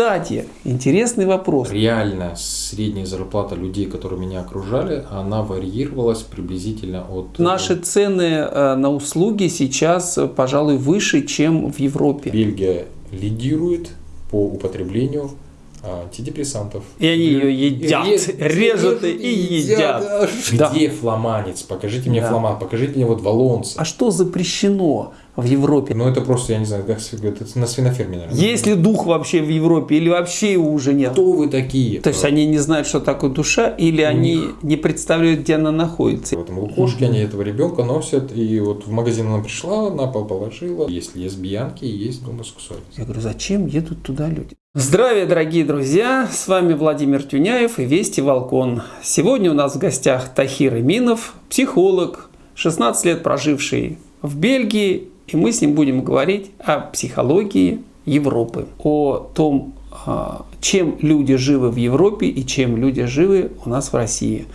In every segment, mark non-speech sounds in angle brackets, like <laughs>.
Кстати, интересный вопрос. Реально средняя зарплата людей, которые меня окружали, она варьировалась приблизительно от... Наши цены э, на услуги сейчас, э, пожалуй, выше, чем в Европе. Бельгия лидирует по употреблению антидепрессантов. И они ее едят, Ре- режут и, и едят. едят. Где да. фламанец? Покажите мне да. фламан, покажите мне вот валонца. А что запрещено в Европе? Ну это просто, я не знаю, как это на свиноферме, наверное. Есть ли дух вообще в Европе или вообще его уже нет? Кто вы такие? То есть они не знают, что такое душа, или У они них... не представляют, где она находится? В этом лукошке они этого ребенка носят, и вот в магазин она пришла, на пол положила. Есть лесбиянки, есть гомосексуальность. Я говорю, зачем едут туда люди? Здравия, дорогие друзья! С вами Владимир Тюняев и Вести Волкон. Сегодня у нас в гостях Тахир Иминов, психолог, 16 лет проживший в Бельгии, и мы с ним будем говорить о психологии Европы, о том, а, чем люди живы в Европе и чем люди живы у нас в России.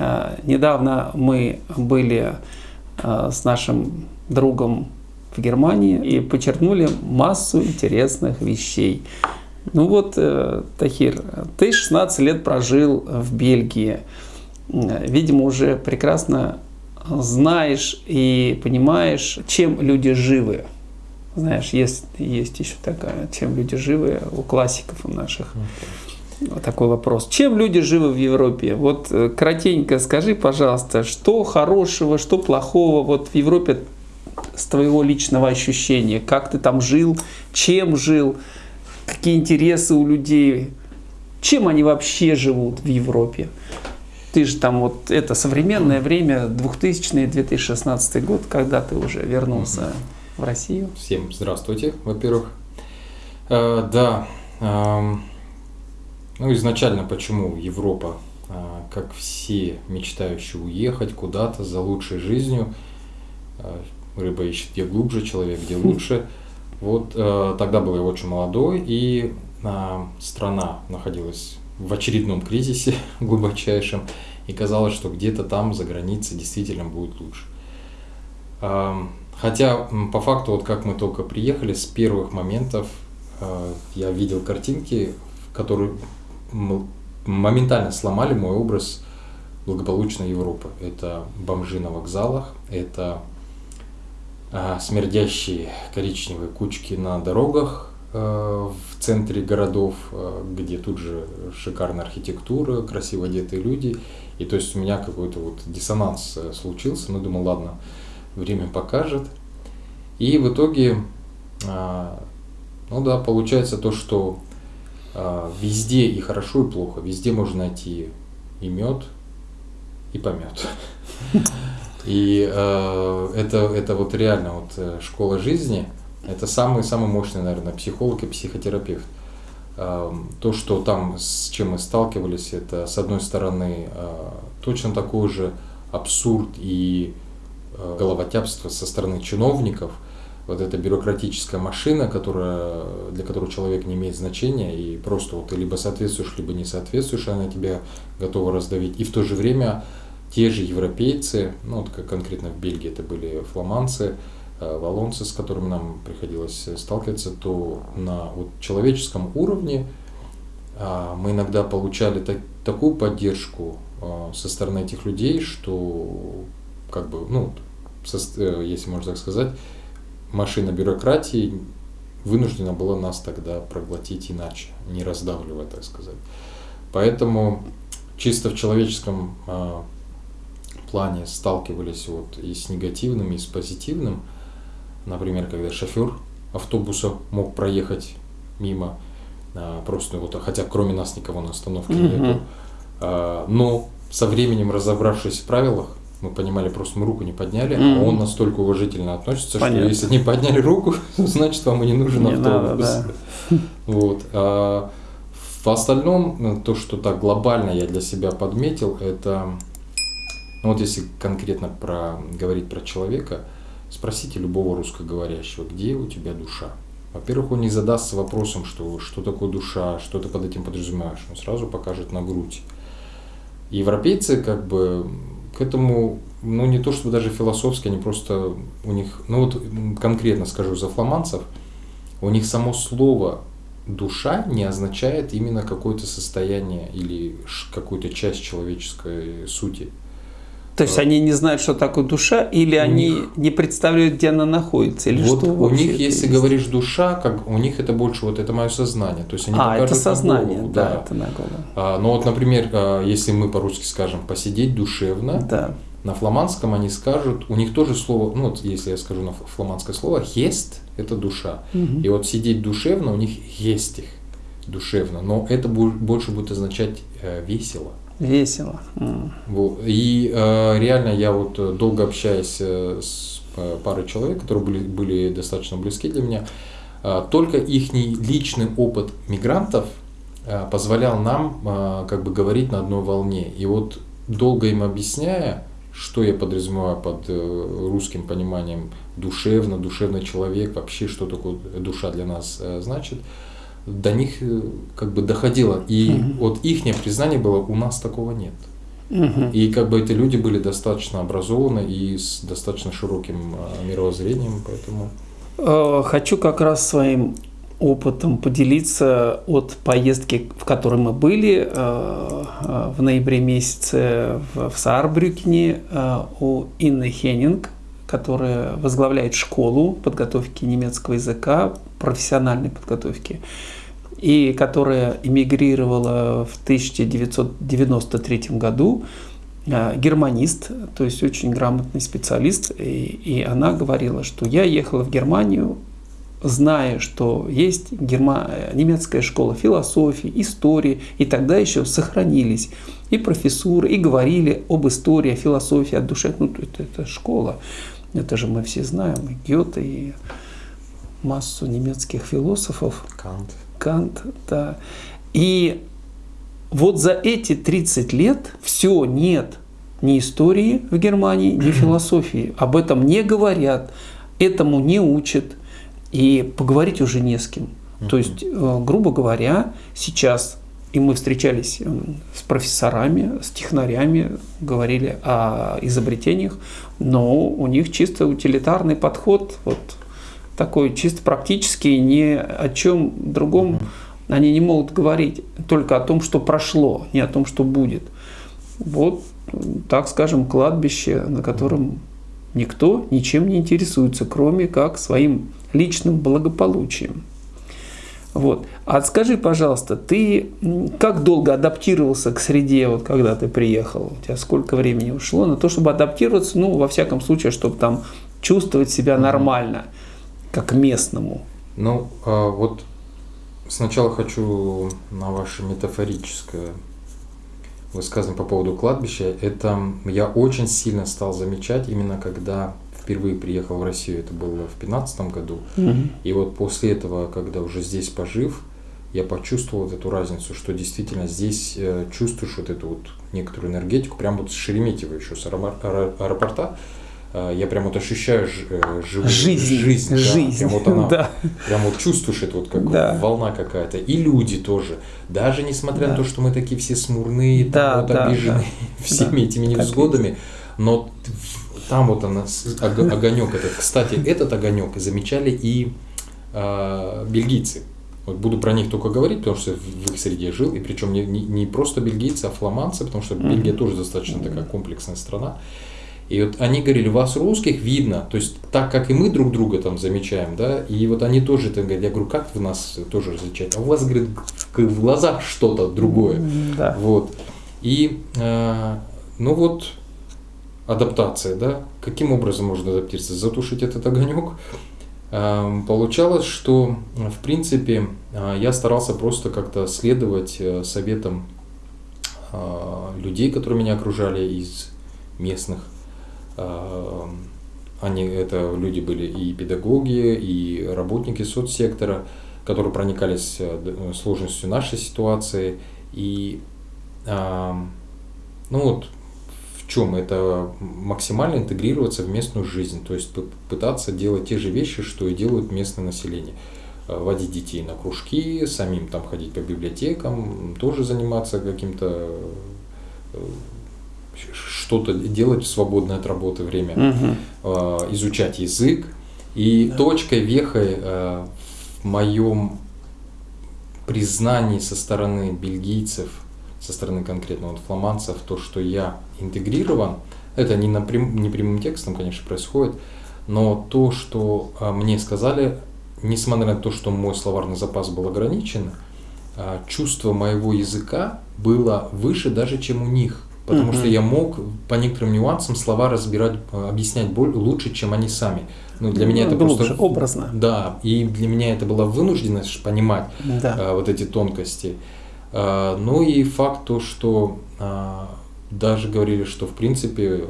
А, недавно мы были а, с нашим другом Германии и подчеркнули массу интересных вещей. Ну вот, э, Тахир, ты 16 лет прожил в Бельгии. Видимо, уже прекрасно знаешь и понимаешь, чем люди живы. Знаешь, есть, есть еще такая, чем люди живы у классиков у наших. Вот такой вопрос. Чем люди живы в Европе? Вот э, кратенько скажи, пожалуйста, что хорошего, что плохого вот в Европе с твоего личного ощущения, как ты там жил, чем жил, какие интересы у людей, чем они вообще живут в Европе. Ты же там вот это современное время, 2000-2016 год, когда ты уже вернулся в Россию. Всем здравствуйте, во-первых. Э, да, э, ну изначально почему Европа, э, как все мечтающие уехать куда-то за лучшей жизнью, э, рыба ищет где глубже, человек где лучше. Вот э, тогда был я очень молодой, и э, страна находилась в очередном кризисе <laughs> глубочайшем, и казалось, что где-то там за границей действительно будет лучше. Э, хотя по факту, вот как мы только приехали, с первых моментов э, я видел картинки, которые моментально сломали мой образ благополучной Европы. Это бомжи на вокзалах, это смердящие коричневые кучки на дорогах а, в центре городов, а, где тут же шикарная архитектура, красиво одетые люди. И то есть у меня какой-то вот диссонанс э, случился, ну думал, ладно, время покажет. И в итоге, ну да, получается то, что везде и хорошо, и плохо. Везде можно найти и мед, и помет. <laughs> И э, это, это вот реально вот э, школа жизни, это самый, самый мощный, наверное, психолог и психотерапевт. Э, то, что там, с чем мы сталкивались, это, с одной стороны, э, точно такой же абсурд и э, головотяпство со стороны чиновников, вот эта бюрократическая машина, которая, для которой человек не имеет значения, и просто вот ты либо соответствуешь, либо не соответствуешь, она тебя готова раздавить. И в то же время те же европейцы, ну вот как конкретно в Бельгии это были фламандцы, э, валонцы, с которыми нам приходилось сталкиваться, то на вот человеческом уровне а, мы иногда получали так, такую поддержку а, со стороны этих людей, что как бы, ну, со, э, если можно так сказать, машина бюрократии вынуждена была нас тогда проглотить иначе, не раздавливая, так сказать. Поэтому чисто в человеческом а, плане сталкивались вот и с негативным, и с позитивным. Например, когда шофер автобуса мог проехать мимо, а, просто вот, хотя кроме нас никого на остановке mm-hmm. нету. А, но со временем, разобравшись в правилах, мы понимали, просто мы руку не подняли, mm-hmm. а он настолько уважительно относится, Понятно. что если не подняли руку, <laughs> значит вам и не нужен не автобус. Надо, да. <laughs> Вот. А в остальном, то, что так глобально я для себя подметил, это ну вот если конкретно про, говорить про человека, спросите любого русскоговорящего, где у тебя душа? Во-первых, он не задастся вопросом, что, что такое душа, что ты под этим подразумеваешь. Он сразу покажет на грудь. Европейцы как бы к этому, ну не то чтобы даже философски, они просто у них, ну вот конкретно скажу за фламандцев, у них само слово душа не означает именно какое-то состояние или какую-то часть человеческой сути. То есть они не знают, что такое душа, или у они них... не представляют, где она находится, или вот что у них, если есть? говоришь душа, как у них это больше вот это мое сознание, то есть они а это сознание, голову, да, да, это на голову. А, но вот, например, а, если мы по-русски скажем посидеть душевно, да. на фламандском они скажут, у них тоже слово, ну вот если я скажу на фламандское слово, хест – это душа, угу. и вот сидеть душевно у них есть их душевно, но это больше будет означать э, весело. Весело. И э, реально я вот э, долго общаюсь э, с парой человек, которые были, были достаточно близки для меня, только их личный опыт мигрантов позволял нам как бы говорить на одной волне. И вот долго им объясняя, что я подразумеваю под русским пониманием душевно, душевный человек, вообще что такое душа для нас значит, до них э, как бы доходило. И угу. вот их признание было, у нас такого нет. Угу. И как бы эти люди были достаточно образованы и с достаточно широким а, мировоззрением, поэтому... Э, хочу как раз своим опытом поделиться от поездки, в которой мы были э, в ноябре месяце в Саарбрюкене у Инны Хеннинг, которая возглавляет школу подготовки немецкого языка, профессиональной подготовки и которая эмигрировала в 1993 году, э, германист, то есть очень грамотный специалист, и, и она говорила, что я ехала в Германию, зная, что есть герма... немецкая школа философии, истории, и тогда еще сохранились и профессуры, и говорили об истории, о философии, о душе. Ну, это, это школа, это же мы все знаем, и Гёте, и массу немецких философов. Кант. Кант, да. И вот за эти 30 лет все нет ни истории в Германии, ни <clears throat> философии. Об этом не говорят, этому не учат, и поговорить уже не с кем. То есть, э, грубо говоря, сейчас и мы встречались э, с профессорами, с технарями, говорили о изобретениях, но у них чисто утилитарный подход, вот такой чисто практический, ни о чем другом они не могут говорить, только о том, что прошло, не о том, что будет. Вот, так скажем, кладбище, на котором никто ничем не интересуется, кроме как своим личным благополучием. Вот. А скажи, пожалуйста, ты как долго адаптировался к среде, вот когда ты приехал? У тебя сколько времени ушло на то, чтобы адаптироваться, ну, во всяком случае, чтобы там чувствовать себя нормально? Mm-hmm как местному? Ну, а вот сначала хочу на ваше метафорическое высказывание по поводу кладбища. Это я очень сильно стал замечать именно когда впервые приехал в Россию, это было в 2015 году. Угу. И вот после этого, когда уже здесь пожив, я почувствовал вот эту разницу, что действительно здесь э, чувствуешь вот эту вот некоторую энергетику, прям вот с Шереметьево еще, с аэропорта, я прям вот ощущаю э, живую жизнь, жизнь, жизнь. Да, прям вот она, <laughs> да. прям вот чувствуешь это вот как да. волна какая-то, и люди тоже, даже несмотря да. на то, что мы такие все смурные, да, там вот да, обиженные да. <laughs> всеми да. этими невзгодами, но там вот она огонек этот. Кстати, <laughs> этот огонек замечали и э, бельгийцы. Вот буду про них только говорить, потому что в их среде жил, и причем не, не, не просто бельгийцы, а фламандцы, потому что. Бельгия тоже достаточно такая комплексная страна. И вот они говорили, вас русских видно, то есть так, как и мы друг друга там замечаем, да, и вот они тоже там говорят, я говорю, как вы нас тоже различаете? А у вас, говорит, в глазах что-то другое. Да. Вот. И, э, ну вот, адаптация, да, каким образом можно адаптироваться? Затушить этот огонек? Э, получалось, что, в принципе, э, я старался просто как-то следовать э, советам э, людей, которые меня окружали из местных они, это люди были и педагоги, и работники соцсектора, которые проникались э, сложностью нашей ситуации. И эм, ну вот в чем это максимально интегрироваться в местную жизнь, то есть пытаться делать те же вещи, что и делают местное население э, водить детей на кружки, самим там ходить по библиотекам, тоже заниматься каким-то э, что-то делать в свободное от работы время, угу. изучать язык. И да. точкой, вехой э, в моем признаний со стороны бельгийцев, со стороны конкретно вот фламандцев, то, что я интегрирован, это не, напрям, не прямым текстом, конечно, происходит, но то, что а, мне сказали, несмотря на то, что мой словарный запас был ограничен, а, чувство моего языка было выше даже, чем у них. Потому mm-hmm. что я мог по некоторым нюансам слова разбирать, а, объяснять боль лучше, чем они сами. Ну, для меня это Глубже, просто... образно. Да, и для меня это была вынужденность понимать Да. а, вот эти тонкости. А, ну и факт то, что а, даже говорили, что в принципе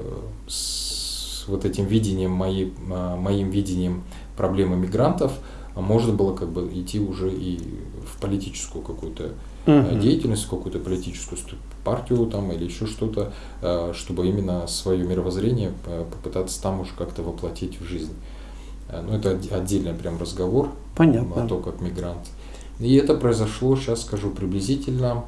с вот этим видением, моей, а, моим видением проблемы мигрантов, а можно было как бы идти уже и в политическую какую-то Мгм. деятельность, в какую-то политическую партию там или еще что-то, а, чтобы именно свое мировоззрение а, попытаться там уже как-то воплотить в жизнь. А, Ну, это отде- отдельный прям разговор Понятно. о том, как мигрант. И это произошло, сейчас скажу приблизительно,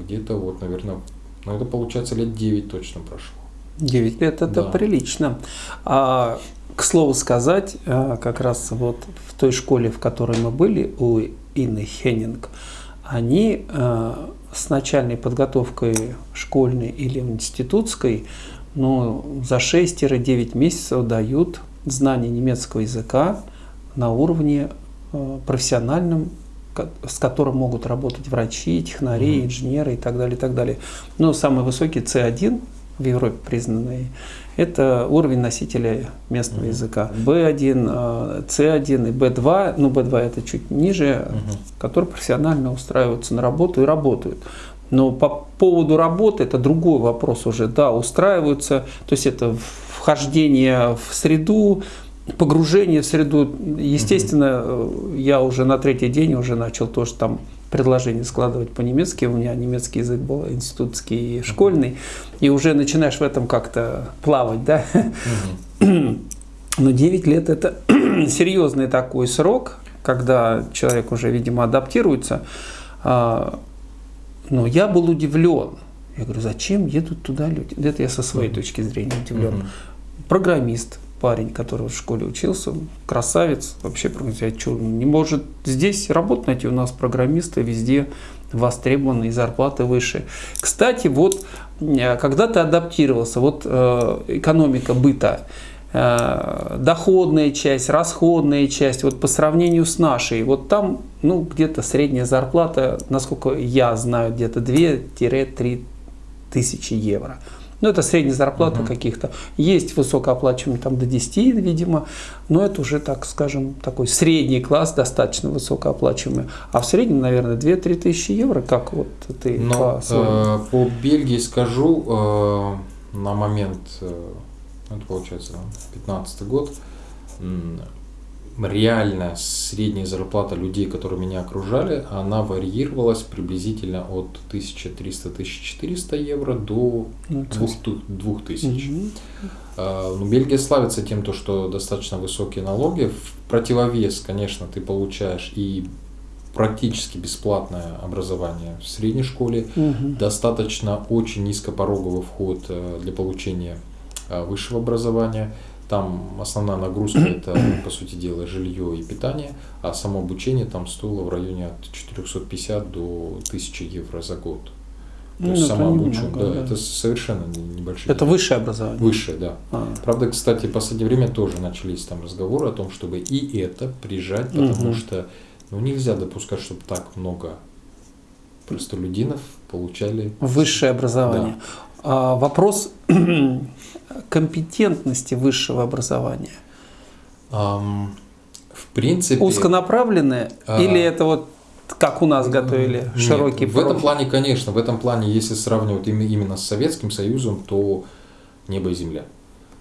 где-то вот, наверное, ну это получается лет 9 точно прошло. 9 лет это Да. прилично. А, к слову сказать, как раз вот в той школе, в которой мы были, у Инны Хеннинг, они с начальной подготовкой школьной или институтской ну, за 6-9 месяцев дают знание немецкого языка на уровне э, профессиональном, с которым могут работать врачи, технари, инженеры и так далее, и так далее. Но самый высокий C1 в Европе признанный, это уровень носителя местного Мгм. языка. B1, э, C1 и B2, ну B2 это чуть ниже, Мгм. которые профессионально устраиваются на работу и работают. Но по поводу работы это другой вопрос уже. Да, устраиваются, то есть это вхождение в среду, погружение в среду. Естественно, э, я уже на третий день уже начал тоже там предложение складывать по-немецки. У меня немецкий язык был институтский и школьный. И уже начинаешь в этом как-то плавать, да. Но 9 лет это <clears throat> серьезный такой срок, когда человек уже, видимо, адаптируется. А, Но я был удивлен. Я говорю, зачем едут туда люди? Это я со своей точки зрения удивлен. Программист, парень, который в школе учился, красавец, вообще программист, что, не может здесь работать найти, у нас программисты везде востребованы и зарплаты выше. Кстати, вот э, когда ты адаптировался, вот э, экономика быта, э, доходная часть, расходная часть, вот по сравнению с нашей, вот там, ну, где-то средняя зарплата, насколько я знаю, где-то 2-3 тысячи евро. Ну, это средняя зарплата Мгм. каких-то. Есть высокооплачиваемые там до 10, видимо, но это уже, так скажем, такой средний класс, достаточно высокооплачиваемый. А в среднем, наверное, 2-3 тысячи евро, как вот ты Но по э, по Бельгии скажу, э, на момент, э, это получается 15 год, м, реальная средняя зарплата людей, которые меня окружали, она варьировалась приблизительно от 1300-1400 евро до Ну, то есть- 2000. Мгм. А, Ну, Бельгия славится тем, то, что достаточно высокие налоги. В противовес, конечно, ты получаешь и практически бесплатное образование в средней школе, Мгм. достаточно очень низкопороговый вход э, для получения э, высшего образования. Там основная нагрузка это, по сути дела, жилье и питание, а само обучение там стоило в районе от 450 до 1000 евро за год. То Ну, есть сама обучение, да, да. это совершенно не- небольшие. Это высшее образование. Высшее, да. А. Правда, кстати, в последнее время тоже начались там разговоры о том, чтобы и это прижать, потому Мгм. что ну, нельзя допускать, чтобы так много простолюдинов получали Высшее образование. А, вопрос <clears throat> компетентности высшего образования. Ам, в принципе, Узконаправленное А. или это вот как у нас готовили нет, широкий В этом плане, конечно, в этом плане, если сравнивать именно с Советским Союзом, то небо и земля.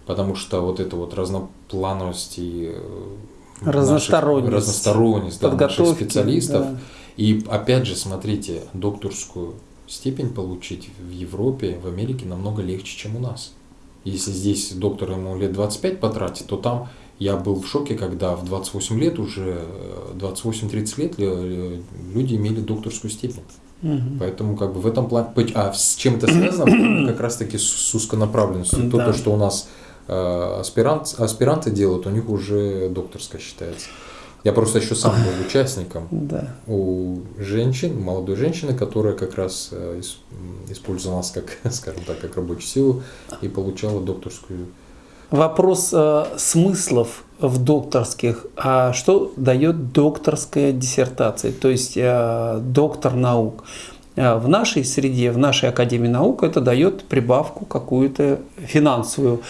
Потому что вот эта вот разноплановость и э, наших- Разносторонность. разносторонность да, наших специалистов. да. И опять же, смотрите, докторскую степень получить в Европе, в Америке намного легче, чем у нас. Если здесь доктор ему лет 25 потратит, то там я был в шоке, когда в 28 лет уже, э, 28-30 лет э, люди имели докторскую степень. Мгм. Поэтому как бы в этом плане... А с чем это связано? <clears throat> Как раз таки с узконаправленностью. То, Да. то, что у нас э, аспирант, аспиранты делают, у них уже докторская считается. Я просто еще сам был участником <laughs> Да. у женщин, молодой женщины, которая как раз э, использовала нас как, <laughs> скажем так, как рабочую силу и получала докторскую. Вопрос э, смыслов в докторских. А что дает докторская диссертация, то есть э, доктор наук? Э, В нашей среде, в нашей Академии наук это дает прибавку какую-то финансовую,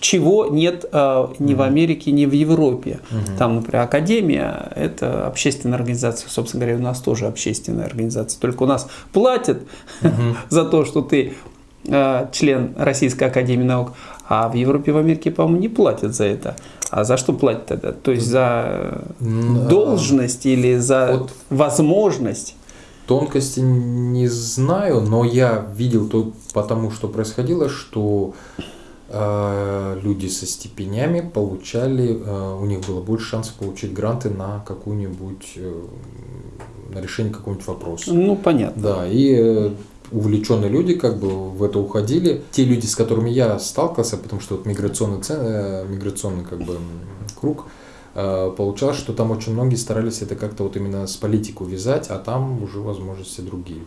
чего нет э, ни в Америке, ни в Европе. Там, например, Академия – это общественная организация, собственно говоря, у нас тоже общественная организация, только у нас платят <laughs> за то, что ты э, член Российской Академии Наук, а в Европе, в Америке, по-моему, не платят за это. А за что платят тогда? То есть за а, должность или за вот- возможность? Тонкости не знаю, но я видел то, потому что происходило, что э, люди со степенями получали, э, у них было больше шансов получить гранты на какую-нибудь, э, на решение какого-нибудь вопроса. Ну, понятно. Да, и э, увлеченные люди как бы в это уходили. Те люди, с которыми я сталкивался, потому что вот миграционный, це- э, миграционный как бы круг, получалось, что там очень многие старались это как-то вот именно с политикой вязать, а там уже возможности другие.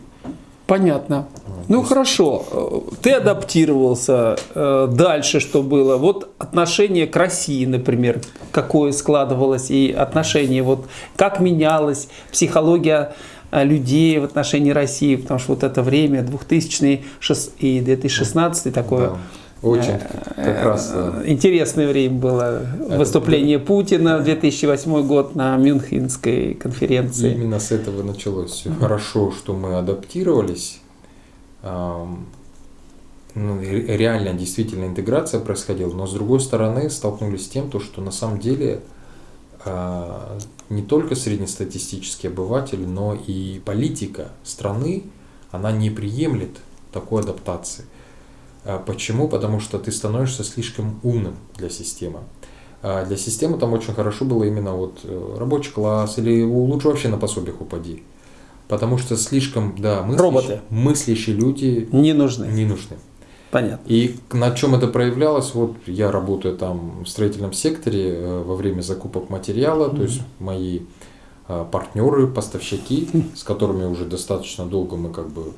Понятно. Вот, Ну есть- хорошо, Э, ты адаптировался. Э, Дальше что было? Вот отношение к России, например, какое складывалось, и отношение, вот как менялась психология э, людей в отношении России, потому что вот это время 2000 шес- и 2016 такое Да, очень как раз э, интересное время было. Выступление Путина в 2008 год на Мюнхенской конференции. Именно с этого началось все. Хорошо, что мы адаптировались. Ну, ре- реально, действительно, интеграция происходила, но с другой стороны столкнулись с тем, то, что на самом деле а, не только среднестатистический обыватель, но и политика страны, она не приемлет такой адаптации. А Почему? Потому что ты становишься слишком умным для системы. А Для системы там очень хорошо было именно вот э, рабочий класс или лучше вообще на пособиях упади. Потому что слишком, да, мыслящие, Роботы. мыслящие люди Не нужны. не нужны. Понятно. И на чем это проявлялось? Вот я работаю там в строительном секторе э, во время закупок материала, то есть мои э, партнеры, поставщики, с которыми уже достаточно долго мы как бы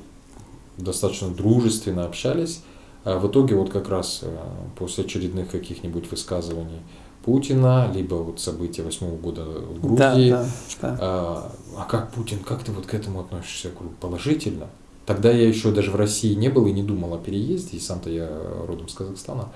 достаточно дружественно общались. А в итоге вот как раз э, после очередных каких-нибудь высказываний Путина, либо вот события восьмого года в Да, Грузии, да, да. а, а как Путин, как ты вот к этому относишься? Положительно. Тогда я еще даже в России не был и не думал о переезде, и сам-то я родом с Казахстана.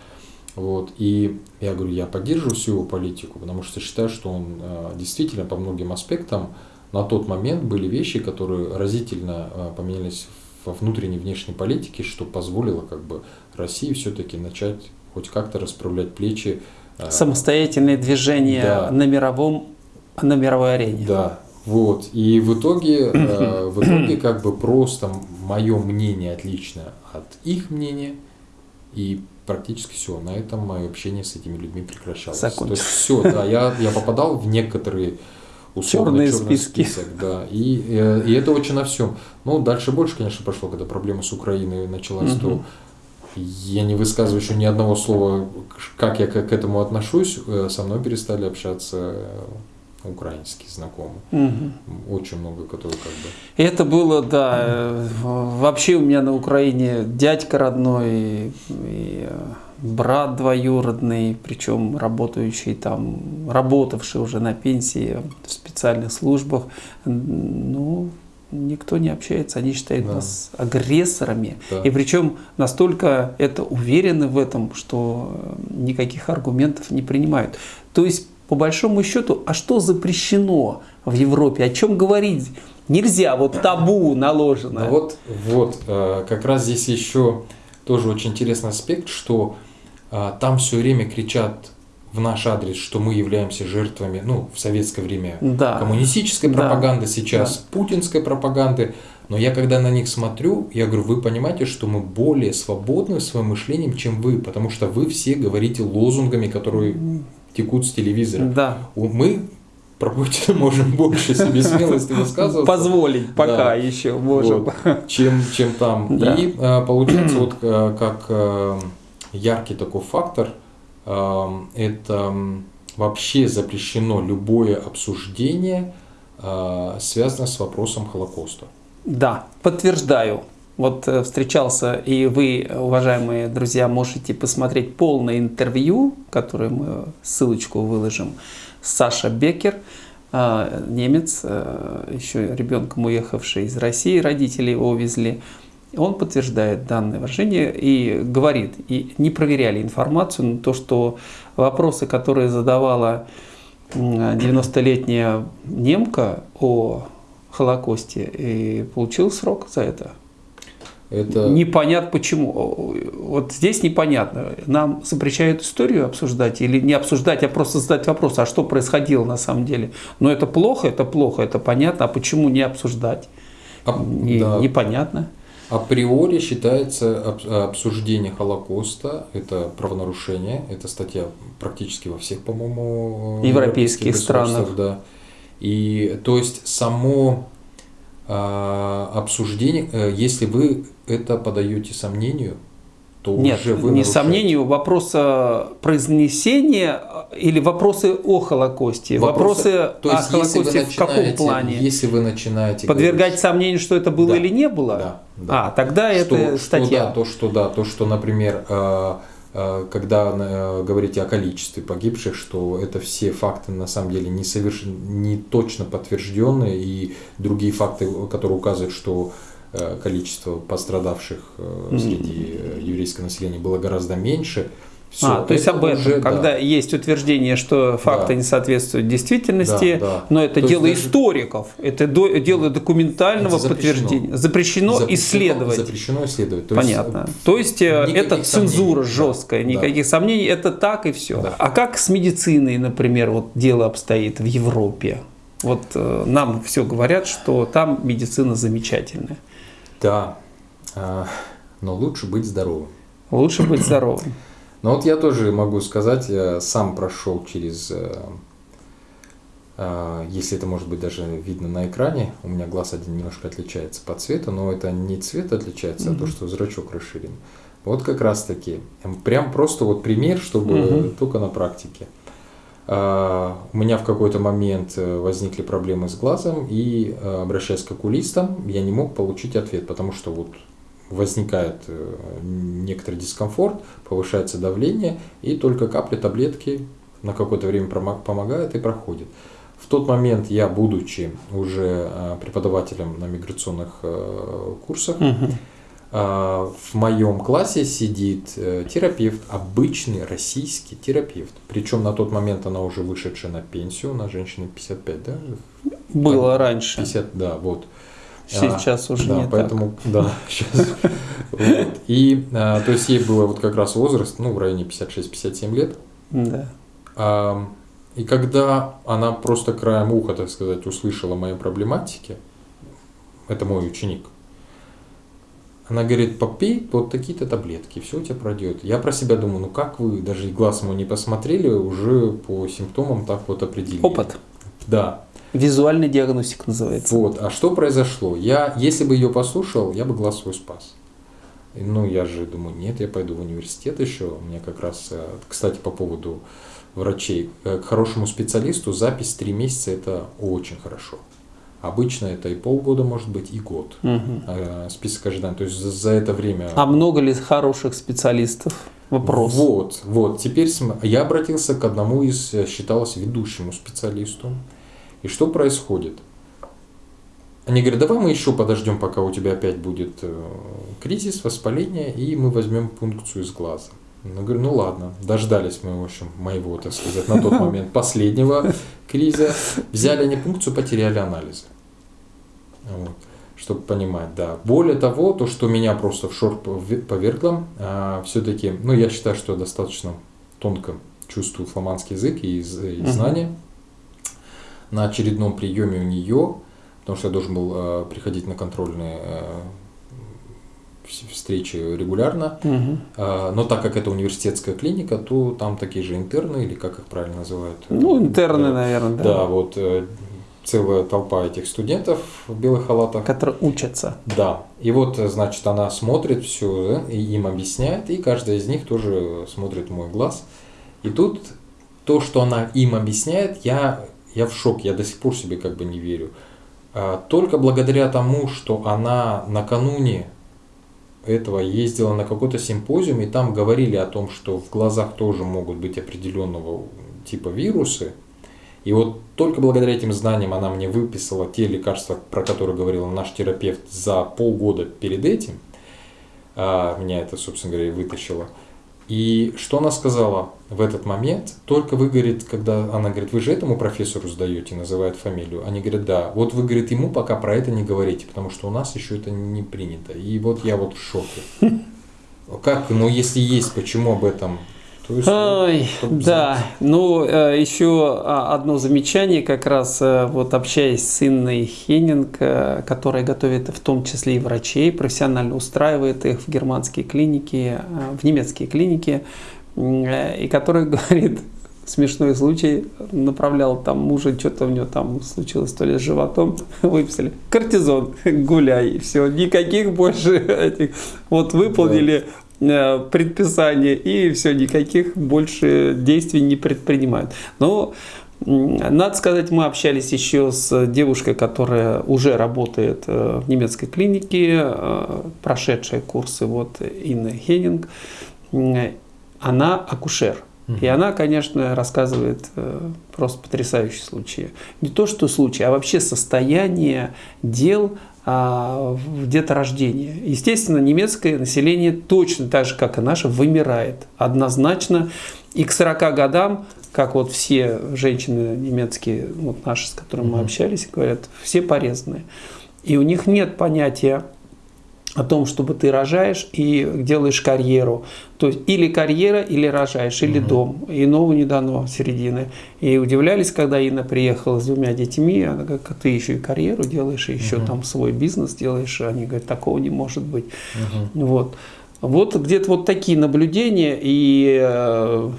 Вот. И я говорю, я поддерживаю всю его политику, потому что считаю, что он а, действительно по многим аспектам на тот момент были вещи, которые разительно а, поменялись во внутренней и внешней политике, что позволило как бы России все-таки начать хоть как-то расправлять плечи. а, Самостоятельное движение Да. на мировом на мировой арене. Да, вот. И в итоге, э, <clears throat> в итоге как бы просто мое мнение отлично от их мнения, и практически все. На этом мое общение с этими людьми прекращалось. То есть Закончилось. все, да, я, я попадал в некоторые условно черный списки. список, да. И, э, и это очень на всем. Ну, дальше больше, конечно, пошло, когда проблема с Украиной началась, то я не высказываю еще ни одного слова, как я к этому отношусь. Э, Со мной перестали общаться э, украинские знакомые. Очень много, которые как бы... Это было, да, вообще у меня на Украине дядька родной и, и, брат двоюродный, причем работающий там, работавший уже на пенсии в специальных службах. Ну, никто не общается, они считают Да. нас агрессорами. Да. И причем настолько это уверены в этом, что никаких аргументов не принимают. То есть, по большому счету, а что запрещено в Европе? О чем говорить? Нельзя, вот табу наложено. Ну вот, вот, э, как раз здесь еще тоже очень интересный аспект, что там все время кричат в наш адрес, что мы являемся жертвами, ну, в советское время Да. коммунистической Да. пропаганды, сейчас путинской пропаганды. Но я когда на них смотрю, я говорю, вы понимаете, что мы более свободны своим мышлением, чем вы, потому что вы все говорите лозунгами, которые текут с телевизора. Да. Мы про Путина <laughs> можем больше себе смелости высказываться. Позволить пока Да. еще можем. Вот, чем, чем там. <laughs> Да. И э, получается, вот э, как э, яркий такой фактор, э, это вообще запрещено любое обсуждение, э, связанное с вопросом Холокоста. Да, подтверждаю. Вот э, встречался, и вы, уважаемые друзья, можете посмотреть полное интервью, которое мы ссылочку выложим, Саша Бекер, э, немец, еще ребенком уехавший из России, родители его увезли. Он подтверждает данное выражение и говорит, и не проверяли информацию, но то, что вопросы, которые задавала 90-летняя немка о Холокосте, и получил срок за это. Это... Непонятно почему. Вот здесь непонятно. Нам запрещают историю обсуждать или не обсуждать, а просто задать вопрос, а что происходило на самом деле. Но это плохо, это плохо, это понятно, а почему не обсуждать? А, не, да. Непонятно. Априори считается обсуждение Холокоста, это правонарушение, это статья практически во всех, по-моему, европейских странах. Да. И то есть само э, обсуждение, э, если вы это подаете сомнению, то Нет, уже вы не сомнению, вопрос произнесения или вопросы о Холокосте? Вопросы, вопросы то есть, о Холокосте в каком плане? Если вы начинаете... Подвергать говорить, сомнению, что это было да, или не было? Да. да. А, тогда что, это что, статья. Да, то, что да, то, что, например, э, э, когда э, говорите о количестве погибших, что это все факты на самом деле не, совершенно, не точно подтвержденные, и другие факты, которые указывают, что количество пострадавших среди еврейского населения было гораздо меньше, все, а, то есть об этом, уже, когда да. есть утверждение, что факты да. не соответствуют действительности, да, да. но это то дело даже... историков, это до, дело документального это запрещено. подтверждения. Запрещено, запрещено исследовать. Запрещено исследовать. То Понятно. Есть, то есть э, это цензура сомнений. жесткая, никаких да. сомнений, это так и все. Да. А как с медициной, например, вот дело обстоит в Европе? Вот э, нам все говорят, что там медицина замечательная. Да, а, но лучше быть здоровым. Лучше быть здоровым. Ну вот я тоже могу сказать, я сам прошел через, э, э, если это может быть даже видно на экране, у меня глаз один немножко отличается по цвету, но это не цвет отличается, mm-hmm. а то, что зрачок расширен. Вот как раз таки, прям просто вот пример, чтобы mm-hmm. только на практике. Uh, у меня в какой-то момент возникли проблемы с глазом, и обращаясь к окулистам, я не мог получить ответ, потому что вот возникает э, некоторый дискомфорт, повышается давление, и только капли таблетки на какое-то время помогают и проходит. В тот момент я, будучи уже э, преподавателем на миграционных э, курсах, угу. В моем классе сидит терапевт, обычный российский терапевт. Причем на тот момент она уже вышедшая на пенсию, у нас женщина 55, да? Было раньше. 50, да, вот. Сейчас а, уже да, не поэтому, так. Да, <laughs> сейчас. Вот. И, а, то есть, ей было вот как раз возраст, ну, в районе 56-57 лет. Да. А, и когда она просто краем уха, так сказать, услышала мои проблематики, это мой ученик, она говорит, попей вот такие-то таблетки, все у тебя пройдет. Я про себя думаю, ну как вы даже глаз ему не посмотрели, уже по симптомам так вот определили. Опыт. Да. Визуальный диагностик называется. Вот. А что произошло? Я, если бы ее послушал, я бы глаз свой спас. Ну, я же думаю, нет, я пойду в университет еще. У меня как раз, э, кстати, по поводу врачей. Э, к хорошему специалисту запись 3 месяца – это очень хорошо. Обычно это и полгода, может быть, и год. Угу. Список ожиданий. То есть за, за это время... А много ли хороших специалистов? Вопрос. Вот, вот. Теперь я обратился к одному из, э, считалось, ведущему специалисту. И что происходит? Они говорят, давай мы еще подождем, пока у тебя опять будет э, кризис, воспаление, и мы возьмем пункцию из глаза. Ну, говорю, ну ладно, дождались мы, в общем, моего, так сказать, на тот момент <laughs> последнего криза. Взяли они пункцию, потеряли анализы. Вот, чтобы понимать, да. Более того, то, что меня просто в шорт повергло, а, все-таки, ну, я считаю, что я достаточно тонко чувствую фламандский язык и, и знания на очередном приеме у нее, потому что я должен был э, приходить на контрольные э, встречи регулярно, угу. э, но так как это университетская клиника, то там такие же интерны, или как их правильно называют? Ну, интерны, да, наверное, да. Да, вот э, целая толпа этих студентов в белых халатах. Которые учатся. Да. И вот, значит, она смотрит все, и им объясняет, и каждая из них тоже смотрит в мой глаз. И тут то, что она им объясняет, я, я в шоке, я до сих пор себе как бы не верю. А, только благодаря тому, что она накануне этого ездила на какой-то симпозиум, и там говорили о том, что в глазах тоже могут быть определенного типа вирусы. И вот только благодаря этим знаниям она мне выписала те лекарства, про которые говорил наш терапевт за полгода перед этим. А, меня это, собственно говоря, и вытащило. И что она сказала в этот момент? Только вы, говорит, когда она говорит, вы же этому профессору сдаете, называет фамилию. Они говорят, да. Вот вы, говорит, ему пока про это не говорите, потому что у нас еще это не принято. И вот я вот в шоке. <laughs> Как, ну если есть, почему об этом то есть, Ой, да, ну э, еще а, одно замечание, как раз э, вот общаясь с Инной Хеннинг, э, которая готовит в том числе и врачей, профессионально устраивает их в германские клиники, в немецкие клиники, и которая <laughs> говорит, смешной случай, направлял там мужа, что-то у него там случилось, то ли с животом, <laughs> выписали, кортизон, <laughs> гуляй, все, никаких больше этих, вот выполнили Э, предписание и все, никаких больше действий не предпринимают. Но надо сказать, мы общались еще с девушкой, которая уже работает э, в немецкой клинике, э, прошедшая курсы вот Инна Хеннинг. Она акушер. И она, конечно, рассказывает просто потрясающие случаи. Не то, что случаи, а вообще состояние дел в деторождение. Естественно, немецкое население точно так же, как и наше, вымирает однозначно. И к 40 годам, как вот все женщины немецкие, вот наши, с которыми мы общались, говорят, все порезанные. И у них нет понятия о том, чтобы ты рожаешь и делаешь карьеру. То есть или карьера, или рожаешь, или угу. дом. Иного не дано середины. И удивлялись, когда Инна приехала с двумя детьми, она говорит, ты еще и карьеру делаешь, и еще угу. там свой бизнес делаешь. Они говорят, такого не может быть. Угу. Вот. Вот где-то вот такие наблюдения, и, э,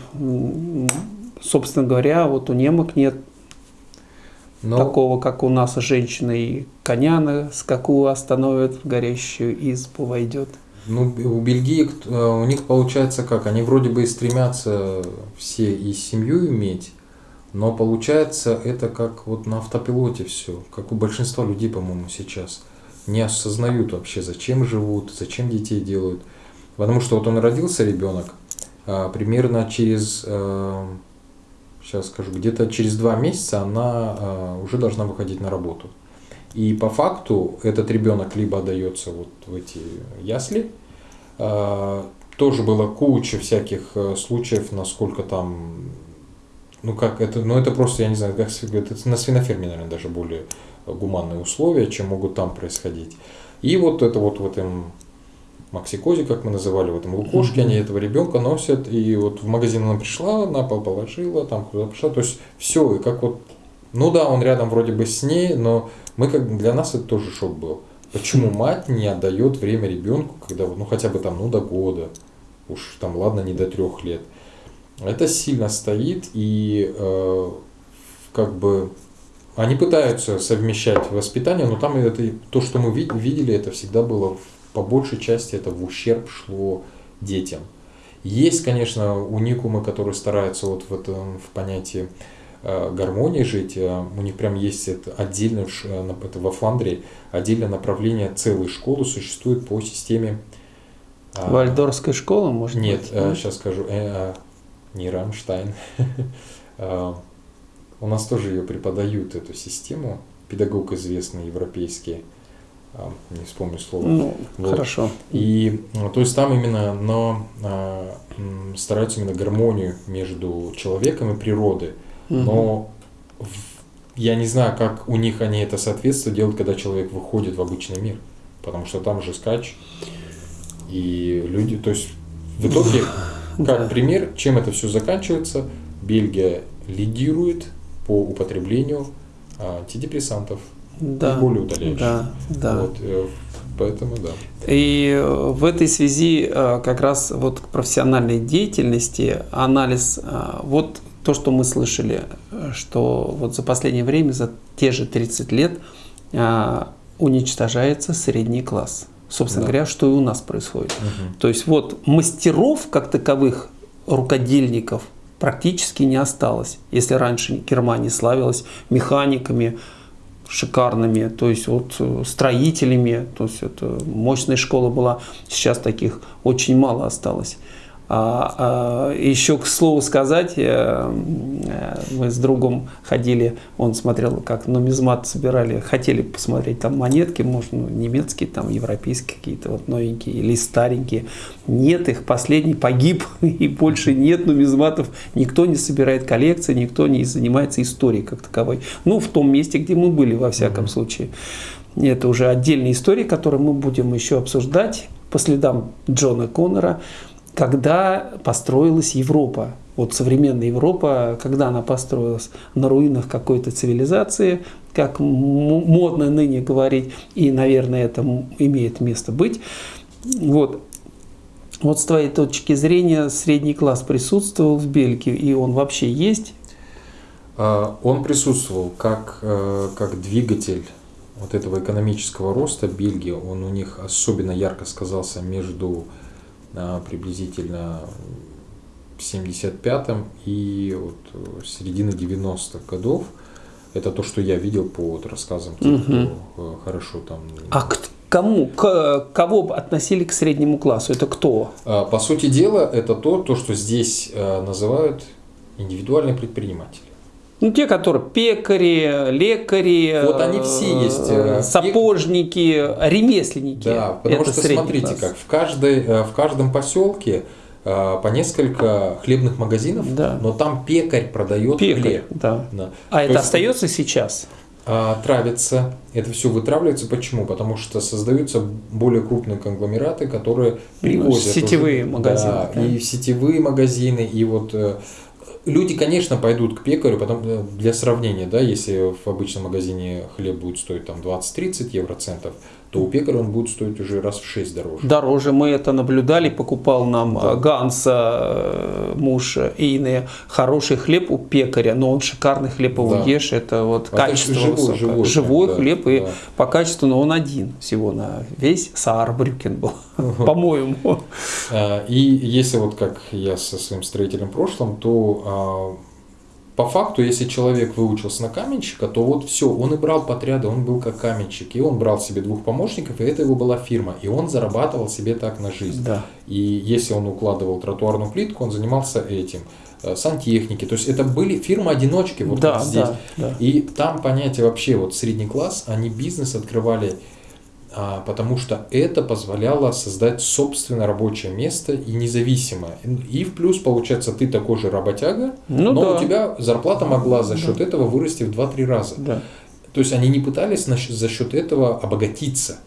собственно говоря, вот у немок нет но... Такого, как у нас женщины и коня на скаку остановят, в горящую избу войдет. Ну, у Бельгии, э, у них получается как, они вроде бы и стремятся все и семью иметь, но получается это как вот на автопилоте все, как у большинства людей, по-моему, сейчас. Не осознают вообще, зачем живут, зачем детей делают. Потому что вот он родился, ребенок, а, примерно через э, сейчас скажу, где-то через два месяца она э, уже должна выходить на работу. И по факту этот ребенок либо отдается вот в эти ясли, э, тоже было куча всяких э, случаев, насколько там, ну как это, ну это просто, я не знаю, как это на свиноферме, наверное, даже более гуманные условия, чем могут там происходить. И вот это вот в этом максикозе, как мы называли, в этом лукошке, mm-hmm. они этого ребенка носят, и вот в магазин она пришла, на пол положила, там куда пришла, то есть все, и как вот, ну да, он рядом вроде бы с ней, но мы как для нас это тоже шок был. Почему мать не отдает время ребенку, когда, ну хотя бы там, ну до года, уж там, ладно, не до трех лет. Это сильно стоит, и э, как бы они пытаются совмещать воспитание, но там это то, что мы видели, это всегда было по большей части это в ущерб шло детям. Есть, конечно, уникумы, которые стараются вот в этом в понятии э, гармонии жить. Э, у них прям есть это отдельно, э, это во Фландрии, отдельное направление целой школы существует по системе... Вальдорская школа, может Нет, быть? Нет, сейчас скажу, не Рамштайн. <laughs> У нас тоже ее преподают, эту систему, педагог известный европейский. А, не вспомню слово. Ну, вот. хорошо. И ну, то есть там именно но, а, стараются именно гармонию между человеком и природой. Угу. Но в, я не знаю, как у них они это соответствие делают, когда человек выходит в обычный мир. Потому что там же скач. И люди, то есть в итоге, <laughs> как пример, чем это все заканчивается, Бельгия лидирует по употреблению антидепрессантов да, более удаляющие. Да, да. Вот, э, поэтому да. И э, в этой связи э, как раз вот к профессиональной деятельности анализ, вот то, что мы слышали, что вот за последнее время, за те же 30 лет уничтожается средний класс. Собственно да. говоря, что и у нас происходит. Угу. То есть вот мастеров как таковых, рукодельников практически не осталось. Если раньше Германия славилась механиками, шикарными, то есть вот э, строителями, то есть это мощная школа была, сейчас таких очень мало осталось. А, а, еще к слову сказать, э, э, мы с другом ходили, он смотрел, как нумизмат собирали, хотели посмотреть там монетки, может, ну, немецкие, там, европейские какие-то вот новенькие или старенькие. Нет их, последний погиб, <laughs> и больше нет нумизматов, никто не собирает коллекции, никто не занимается историей как таковой. Ну, в том месте, где мы были, во всяком случае. Это уже отдельная история, которую мы будем еще обсуждать по следам Джона Коннора когда построилась Европа. Вот современная Европа, когда она построилась на руинах какой-то цивилизации, как модно ныне говорить, и, наверное, это имеет место быть. Вот. Вот с твоей точки зрения средний класс присутствовал в Бельгии, и он вообще есть? А, он присутствовал как, э, как двигатель вот этого экономического роста Бельгии. Он у них особенно ярко сказался между приблизительно в 75-м и вот э, середины 90-х годов. Это то, что я видел по вот рассказам тех, угу. кто хорошо там... А к кому, к, кого относили к среднему классу? Это кто? А, по сути дела, это то, то что здесь э, называют индивидуальные предприниматели. Ну, те, которые пекари, лекари, вот они все есть. Сапожники, ремесленники. Да, потому Это что смотрите, класс. как в, каждой, в каждом поселке по несколько хлебных магазинов, да. но там пекарь продает пекарь, хлеб. Да. Да. А То это есть, остается сейчас? А, травится. Это все вытравливается. Почему? Потому что создаются более крупные конгломераты, которые привозят. Сетевые уже, магазины. Да, да. И сетевые магазины, и вот Люди, конечно, пойдут к пекарю, потому, э, для сравнения, да, если в обычном магазине хлеб будет стоить там 20-30 евроцентов, то у пекаря он будет стоить уже раз в 6 дороже. Дороже. Мы это наблюдали, покупал нам да. Ганса, э, муж Ины, хороший хлеб у пекаря, но он шикарный хлеб его да. ешь, это вот а качество живой, высокое. Живой, живой да, хлеб, да. и по качеству, но он один всего на весь Саарбрюкен был, <laughs> по-моему. А, и если вот как я со своим строителем прошлым, то а, по факту, если человек выучился на каменщика, то вот все, он и брал подряды, он был как каменщик, и он брал себе двух помощников, и это его была фирма, и он зарабатывал себе так на жизнь. Да. И если он укладывал тротуарную плитку, он занимался этим э, сантехники. То есть это были фирмы-одиночки вот да, здесь. Да, да. И там понятие вообще вот средний класс, они бизнес открывали потому что это позволяло создать собственное рабочее место и независимое. И в плюс, получается, ты такой же работяга, ну, но да. у тебя зарплата могла за счет да. этого вырасти в 2-3 раза. Да. То есть они не пытались за счет этого обогатиться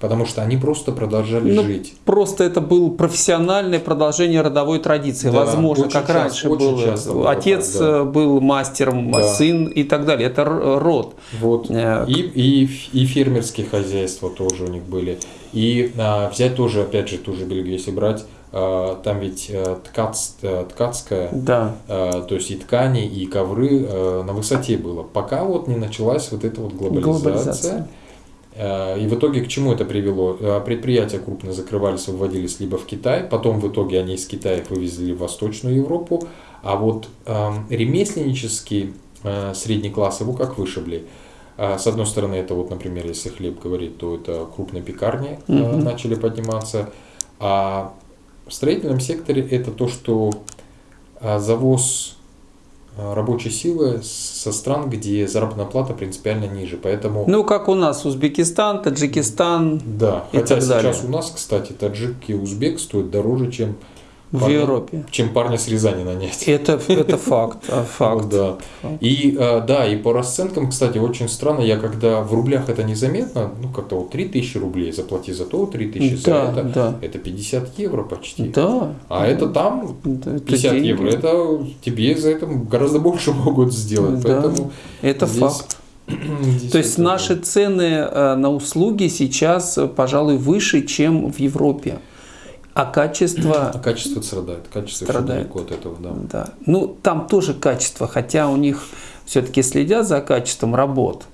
потому что они просто продолжали ну, жить. Просто это было профессиональное продолжение родовой традиции, да, возможно, как часто, раньше было. Отец так, да. Э, был мастером, да. сын и так далее. Это род. Вот. Э, и, и, и фермерские хозяйства тоже у них были. И а, взять тоже, опять же, ту же Бельгию, если брать, а, там ведь а, ткац, ткацкая, да. а, то есть и ткани, и ковры а, на высоте было. Пока вот не началась вот эта вот глобализация. глобализация и в итоге к чему это привело? Э, предприятия крупно закрывались, выводились либо в Китай, потом в итоге они из Китая их вывезли в Восточную Европу, а вот э, ремесленнический э, средний класс его как вышибли. Э, с одной стороны, это вот, например, если хлеб говорить, то это крупные пекарни э, mm начали подниматься, а в строительном секторе это то, что э, завоз Э, рабочей силы со стран, где заработная плата принципиально ниже. Поэтому... Ну, как у нас Узбекистан, Таджикистан да. и Хотя так далее. сейчас у нас, кстати, таджик и узбек стоят дороже, чем в парня, Европе. Чем парня с Рязани нанять. Это, это факт. А, <laughs> факт. Да. И э, да, и по расценкам, кстати, очень странно, я когда в рублях это незаметно, ну как-то вот 3000 рублей заплати за то, 3000 за да, это, да. это 50 евро почти. Да. А это там 50 это евро, это тебе за это гораздо больше <laughs> могут сделать. Да. Поэтому это здесь... факт. <clears throat> То есть наши цены э, на услуги сейчас, пожалуй, выше, чем в Европе. А качество... А качество страдает. Качество страдает. далеко от этого, да. да. Ну, там тоже качество, хотя у них все-таки следят за качеством работ.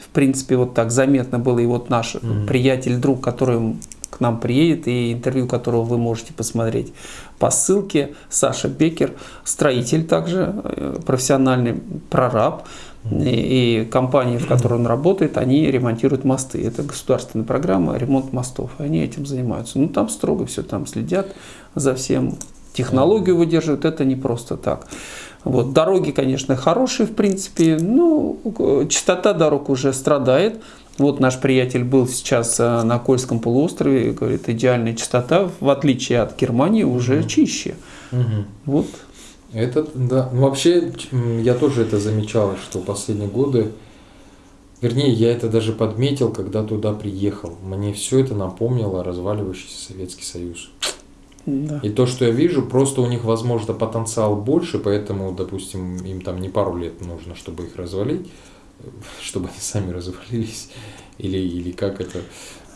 В принципе, вот так заметно было. И вот наш mm-hmm. приятель, друг, который к нам приедет, и интервью которого вы можете посмотреть по ссылке. Саша Бекер, строитель также, э, профессиональный прораб. И, компании, в которой он работает, они ремонтируют мосты. Это государственная программа ремонт мостов. И они этим занимаются. Ну, там строго все, там следят за всем. Технологию выдерживают, это не просто так. Вот, дороги, конечно, хорошие, в принципе, но частота дорог уже страдает. Вот наш приятель был сейчас э, на Кольском полуострове, говорит, идеальная частота, в отличие от Германии, уже чище. Угу. Вот. Это, да. Ну, вообще, я тоже это замечал, что последние годы, вернее, я это даже подметил, когда туда приехал. Мне все это напомнило разваливающийся Советский Союз. Да. И то, что я вижу, просто у них, возможно, потенциал больше, поэтому, допустим, им там не пару лет нужно, чтобы их развалить, <laughs> чтобы они сами развалились, или, или как это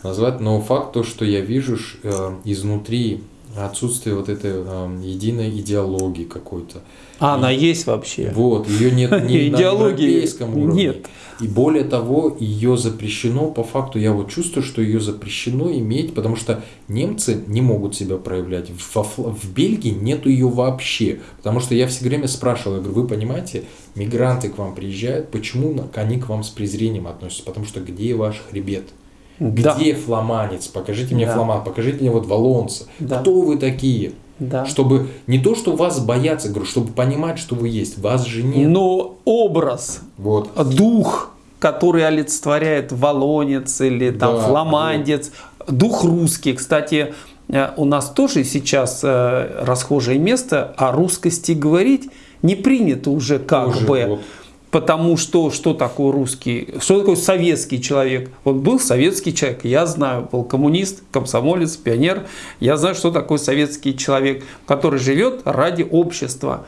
назвать. Но факт то, что я вижу э, изнутри отсутствие вот этой э, единой идеологии какой-то. А, и, она есть вообще. Вот, ее нет ни <laughs> на европейском уровне. Нет. И более того, ее запрещено, по факту я вот чувствую, что ее запрещено иметь, потому что немцы не могут себя проявлять. В, в Бельгии нету ее вообще. Потому что я все время спрашивал, я говорю, вы понимаете, мигранты к вам приезжают, почему они к вам с презрением относятся? Потому что где ваш хребет? Где да. фламанец? Покажите мне да. фламан, покажите мне вот валонца. Да. Кто вы такие? Да. Чтобы не то, что вас боятся, говорю, чтобы понимать, что вы есть. Вас же нет. Но образ, вот. дух, который олицетворяет валонец или там да, фламандец, вот. дух русский. Кстати, э, у нас тоже сейчас э, расхожее место о русскости говорить не принято уже как тоже, бы. Вот потому что что такое русский, что такое советский человек. Вот был советский человек, я знаю, был коммунист, комсомолец, пионер, я знаю, что такое советский человек, который живет ради общества.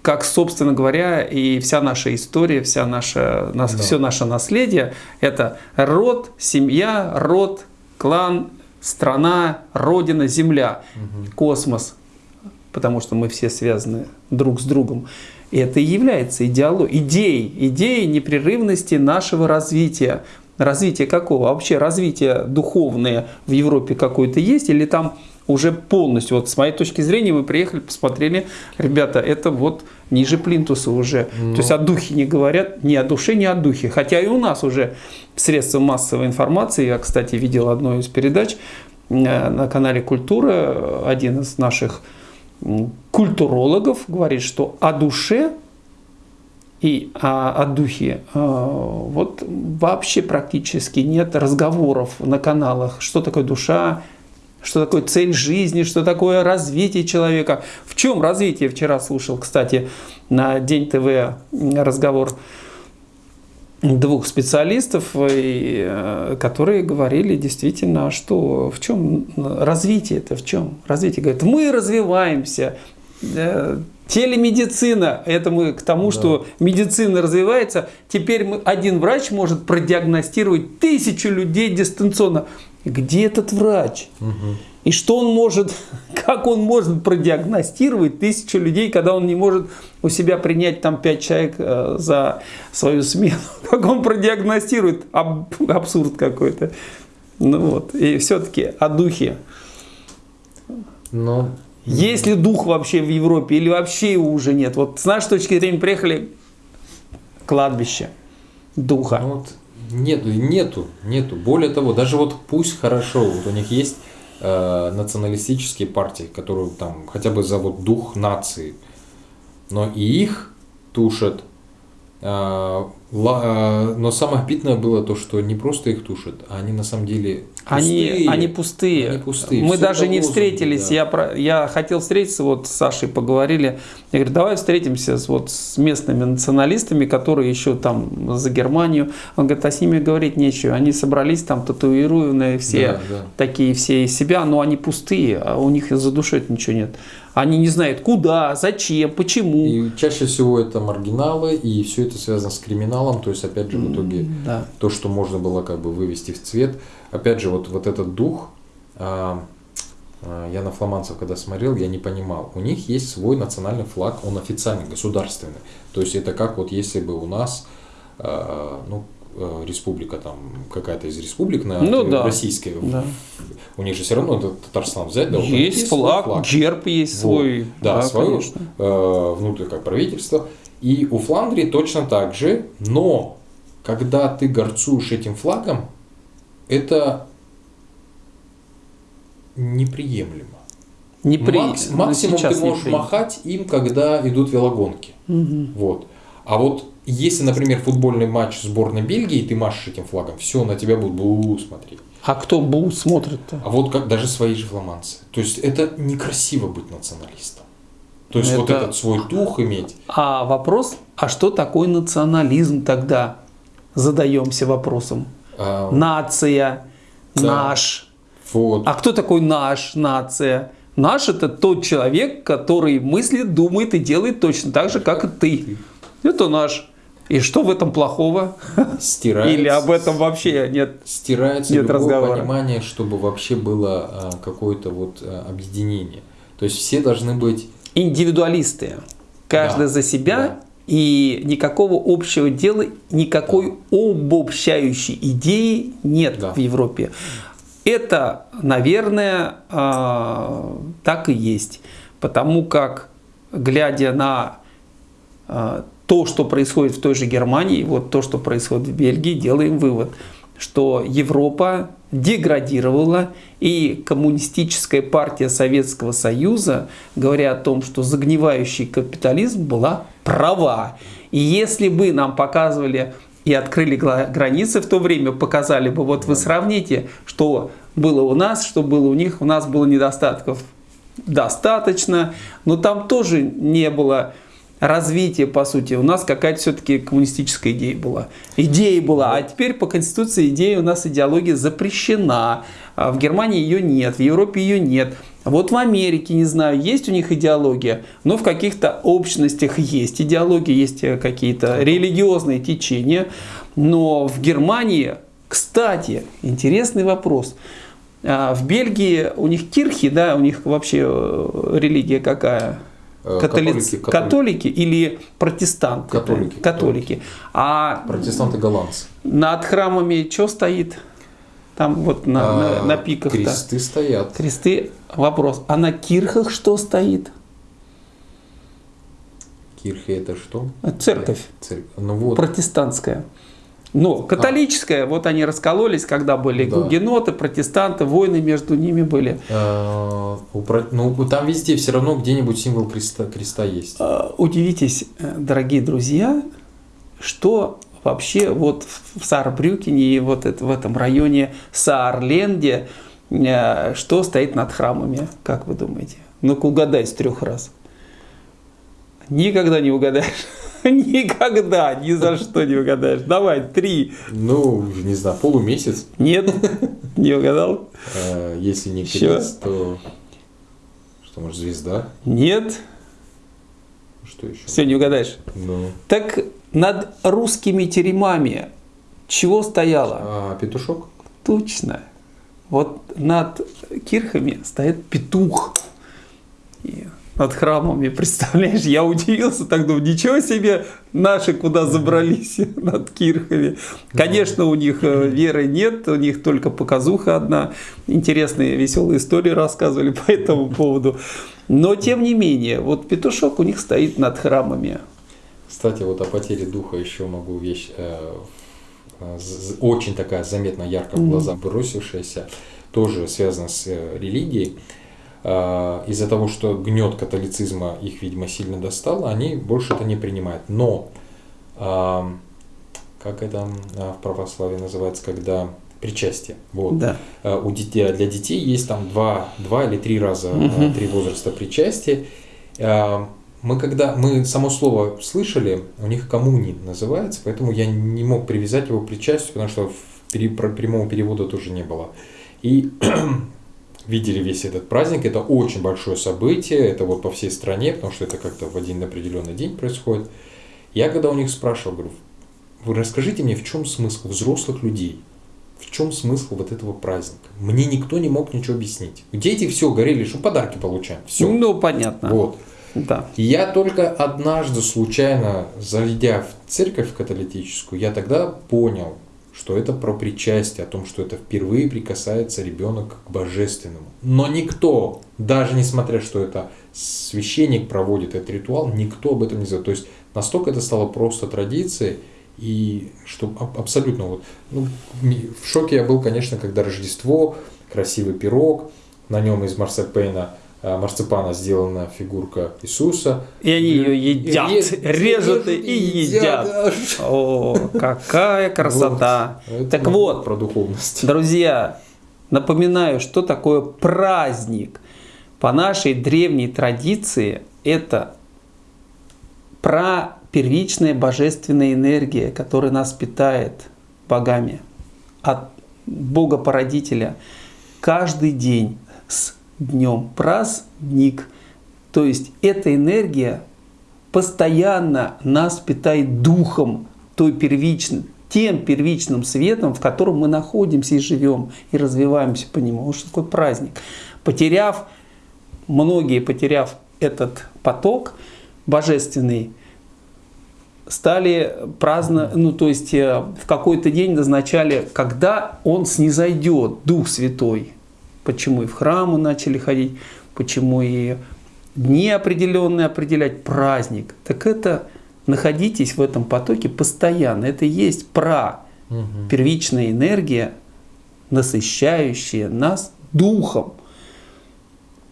Как, собственно говоря, и вся наша история, вся наша, да. все наше наследие – это род, семья, род, клан, страна, родина, земля, угу. космос, потому что мы все связаны друг с другом. И это и является идеологией, идеей, идеей непрерывности нашего развития. Развитие какого? Вообще развитие духовное в Европе какое-то есть или там уже полностью, вот с моей точки зрения, мы приехали, посмотрели, ребята, это вот ниже плинтуса уже. Ну. То есть о духе не говорят, ни о душе, ни о духе. Хотя и у нас уже средства массовой информации, я, кстати, видел одну из передач э, на канале «Культура», один из наших культурологов говорит, что о душе и о, о духе э, вот вообще практически нет разговоров на каналах, что такое душа, что такое цель жизни, что такое развитие человека. В чем развитие? Вчера слушал, кстати, на День ТВ разговор двух специалистов, э, которые говорили действительно, что в чем развитие это, в чем развитие. Говорят, мы развиваемся, э, телемедицина, это мы к тому, да. что медицина развивается, теперь мы, один врач может продиагностировать тысячу людей дистанционно. Где этот врач? Угу. И что он может, <laughs> как он может продиагностировать тысячу людей, когда он не может у себя принять там пять человек э, за свою смену? <laughs> Как он продиагностирует? Аб, абсурд какой-то. Ну вот, и все-таки о духе. Но... Есть ли дух вообще в Европе или вообще его уже нет? Вот с нашей точки зрения приехали кладбище духа. Ну, вот нету, нету, нету. Более того, даже вот пусть хорошо, вот у них есть э, националистические партии, которые там хотя бы зовут дух нации, но и их тушат но самое обидное было то, что не просто их тушат, а они на самом деле пустые. Они, они пустые. Они пустые. Мы Все даже не встретились. Да. Я, я хотел встретиться, вот с Сашей поговорили. Я говорю, давай встретимся с, вот, с местными националистами, которые еще там за Германию. Он говорит, а с ними говорить нечего. Они собрались там татуированные все, да, да. такие все из себя, но они пустые, а у них за душой ничего нет. Они не знают, куда, зачем, почему. И чаще всего это маргиналы, и все это связано с криминалом. То есть, опять же, в итоге да. то, что можно было как бы вывести в цвет. Опять же, вот, вот этот дух, а, а, я на фламандцев когда смотрел, я не понимал. У них есть свой национальный флаг, он официальный, государственный. То есть это как вот если бы у нас, а, ну, республика, там какая-то из республик на Ну да. российской, Да. у них же все равно это Татарстан взять, да, них Есть свой флаг, герб есть Вот. свой. Да, свое конечно. э, внутрь как правительство. И у Фландрии точно так же, но когда ты горцуешь этим флагом, это неприемлемо. Непри- Макс- ну, максимум ты можешь махать им, когда идут велогонки. Мгм. Вот. А вот если, например, футбольный матч сборной Бельгии, ты машешь этим флагом, все, на тебя будут бу смотреть. А кто бу смотрит-то? А вот как даже свои же фламандцы. То есть это некрасиво быть националистом. То есть вот Это- этот свой дух иметь. А вопрос, а что такое национализм тогда? Задаемся вопросом. а, Нация, Да. наш. вот. А кто такой наш, нация? Наш это тот человек, который мыслит, думает и делает точно так же, как и ты. Это наш. И что в этом плохого? <laughs> стирается, Или об этом вообще нет? стирается нет любое разговора. понимание, чтобы вообще было а, какое-то вот а, объединение. То есть все должны быть Индивидуалисты. Каждый Да, за себя. да. И никакого общего дела, никакой обобщающей идеи нет Да. в Европе. Это, наверное, а, так и есть. Потому как, глядя на то, что происходит в той же Германии, вот то, что происходит в Бельгии, делаем вывод, что Европа деградировала, и коммунистическая партия Советского Союза, говоря о том, что загнивающий капитализм была права. И если бы нам показывали и открыли границы в то время, показали бы, вот вы сравните, что было у нас, что было у них, у нас было недостатков достаточно, но там тоже не было развития, по сути. У нас какая-то все-таки коммунистическая идея была. Идея была, а теперь по Конституции идея у нас идеология запрещена. А в Германии ее нет, в Европе ее нет. Вот в Америке, не знаю, есть у них идеология, но в каких-то общностях есть идеология, есть э, какие-то религиозные течения. Но в Германии, кстати, интересный вопрос. А В Бельгии у них кирхи, да, у них вообще э, религия какая? Э, Католицы, католики, католики или протестанты? Католики, Католики. А протестанты голландцы. над храмами что стоит? Там вот на, на, А, на пиках кресты стоят. кресты. Вопрос. А на кирхах что стоит? Кирхи это что? Церковь Церковь. Ну вот. протестантская. Но католическая, вот они раскололись, когда были Да. гугеноты, протестанты, войны между ними были. А, Ну, там везде все равно где-нибудь символ креста, креста есть. А, Удивитесь, э, дорогие друзья, что вообще вот в Саарбрюкене и вот это, в этом районе Саарленде, э, что стоит над храмами, как вы думаете? Ну-ка угадай с трех раз. Никогда не угадаешь. <laughs> Никогда, ни за что не угадаешь. Давай, три. Ну, не знаю, полумесяц. Нет, не угадал. А, Если не Ещё. крест, то что, может, звезда? Нет, Что еще? все, не угадаешь. Ну, Так над русскими теремами чего стояло? а петушок? Точно. Вот над кирхами стоит петух. И над храмами, представляешь, я удивился, так думаю, ничего себе, наши куда забрались <laughs> над кирхами. Конечно, у них э, веры нет, у них только показуха одна. Интересные, веселые истории рассказывали по этому поводу. Но, тем не менее, вот петушок у них стоит над храмами. Кстати, вот о потере духа еще могу вещь э, э, очень такая заметно ярко в глаза бросившаяся, тоже связана с э, религией. Э, Из-за того, что гнет католицизма их, видимо, сильно достало, они больше это не принимают. Но, э, как это э, в православии называется, когда причастие. Вот. Да. У детей, для детей есть там два, два или три раза, Мгм. три возраста причастия. Мы когда мы само слово слышали, у них коммуни называется, поэтому я не мог привязать его к причастию, потому что в пере- прямого перевода тоже не было. И <clears throat> видели весь этот праздник, это очень большое событие, это вот по всей стране, потому что это как-то в один определенный день происходит. Я когда у них спрашивал, говорю, вы расскажите мне, в чем смысл взрослых людей? В чем смысл вот этого праздника? Мне никто не мог ничего объяснить. Дети все говорили, что подарки получаем. Все. Ну, понятно. Вот. Да. Я только однажды случайно, зайдя в церковь католическую, я тогда понял, что это про причастие, о том, что это впервые прикасается ребенок к божественному. Но никто, даже несмотря, что это священник проводит этот ритуал, никто об этом не знает. То есть настолько это стало просто традицией, и что абсолютно вот, ну, в шоке я был, конечно, когда Рождество, красивый пирог, на нем из марсипена, а, марципана сделана фигурка Иисуса. И они ее едят, и, режут и, и едят. едят. О, какая <laughs> красота. Вот. Так вот, про духовность. Друзья, напоминаю, что такое праздник. По нашей древней традиции это про первичная божественная энергия, которая нас питает богами от Бога-породителя каждый день с днем праздник. То есть эта энергия постоянно нас питает духом, той первичным, тем первичным светом, в котором мы находимся и живем, и развиваемся по нему. Вот что такое праздник. Потеряв, многие потеряв этот поток божественный, стали праздно, ну то есть э, в какой-то день назначали, когда он снизойдет, Дух Святой. Почему и в храмы начали ходить, почему и дни определенные определять, праздник. Так это находитесь в этом потоке постоянно. Это и есть пра, угу. первичная энергия, насыщающая нас духом.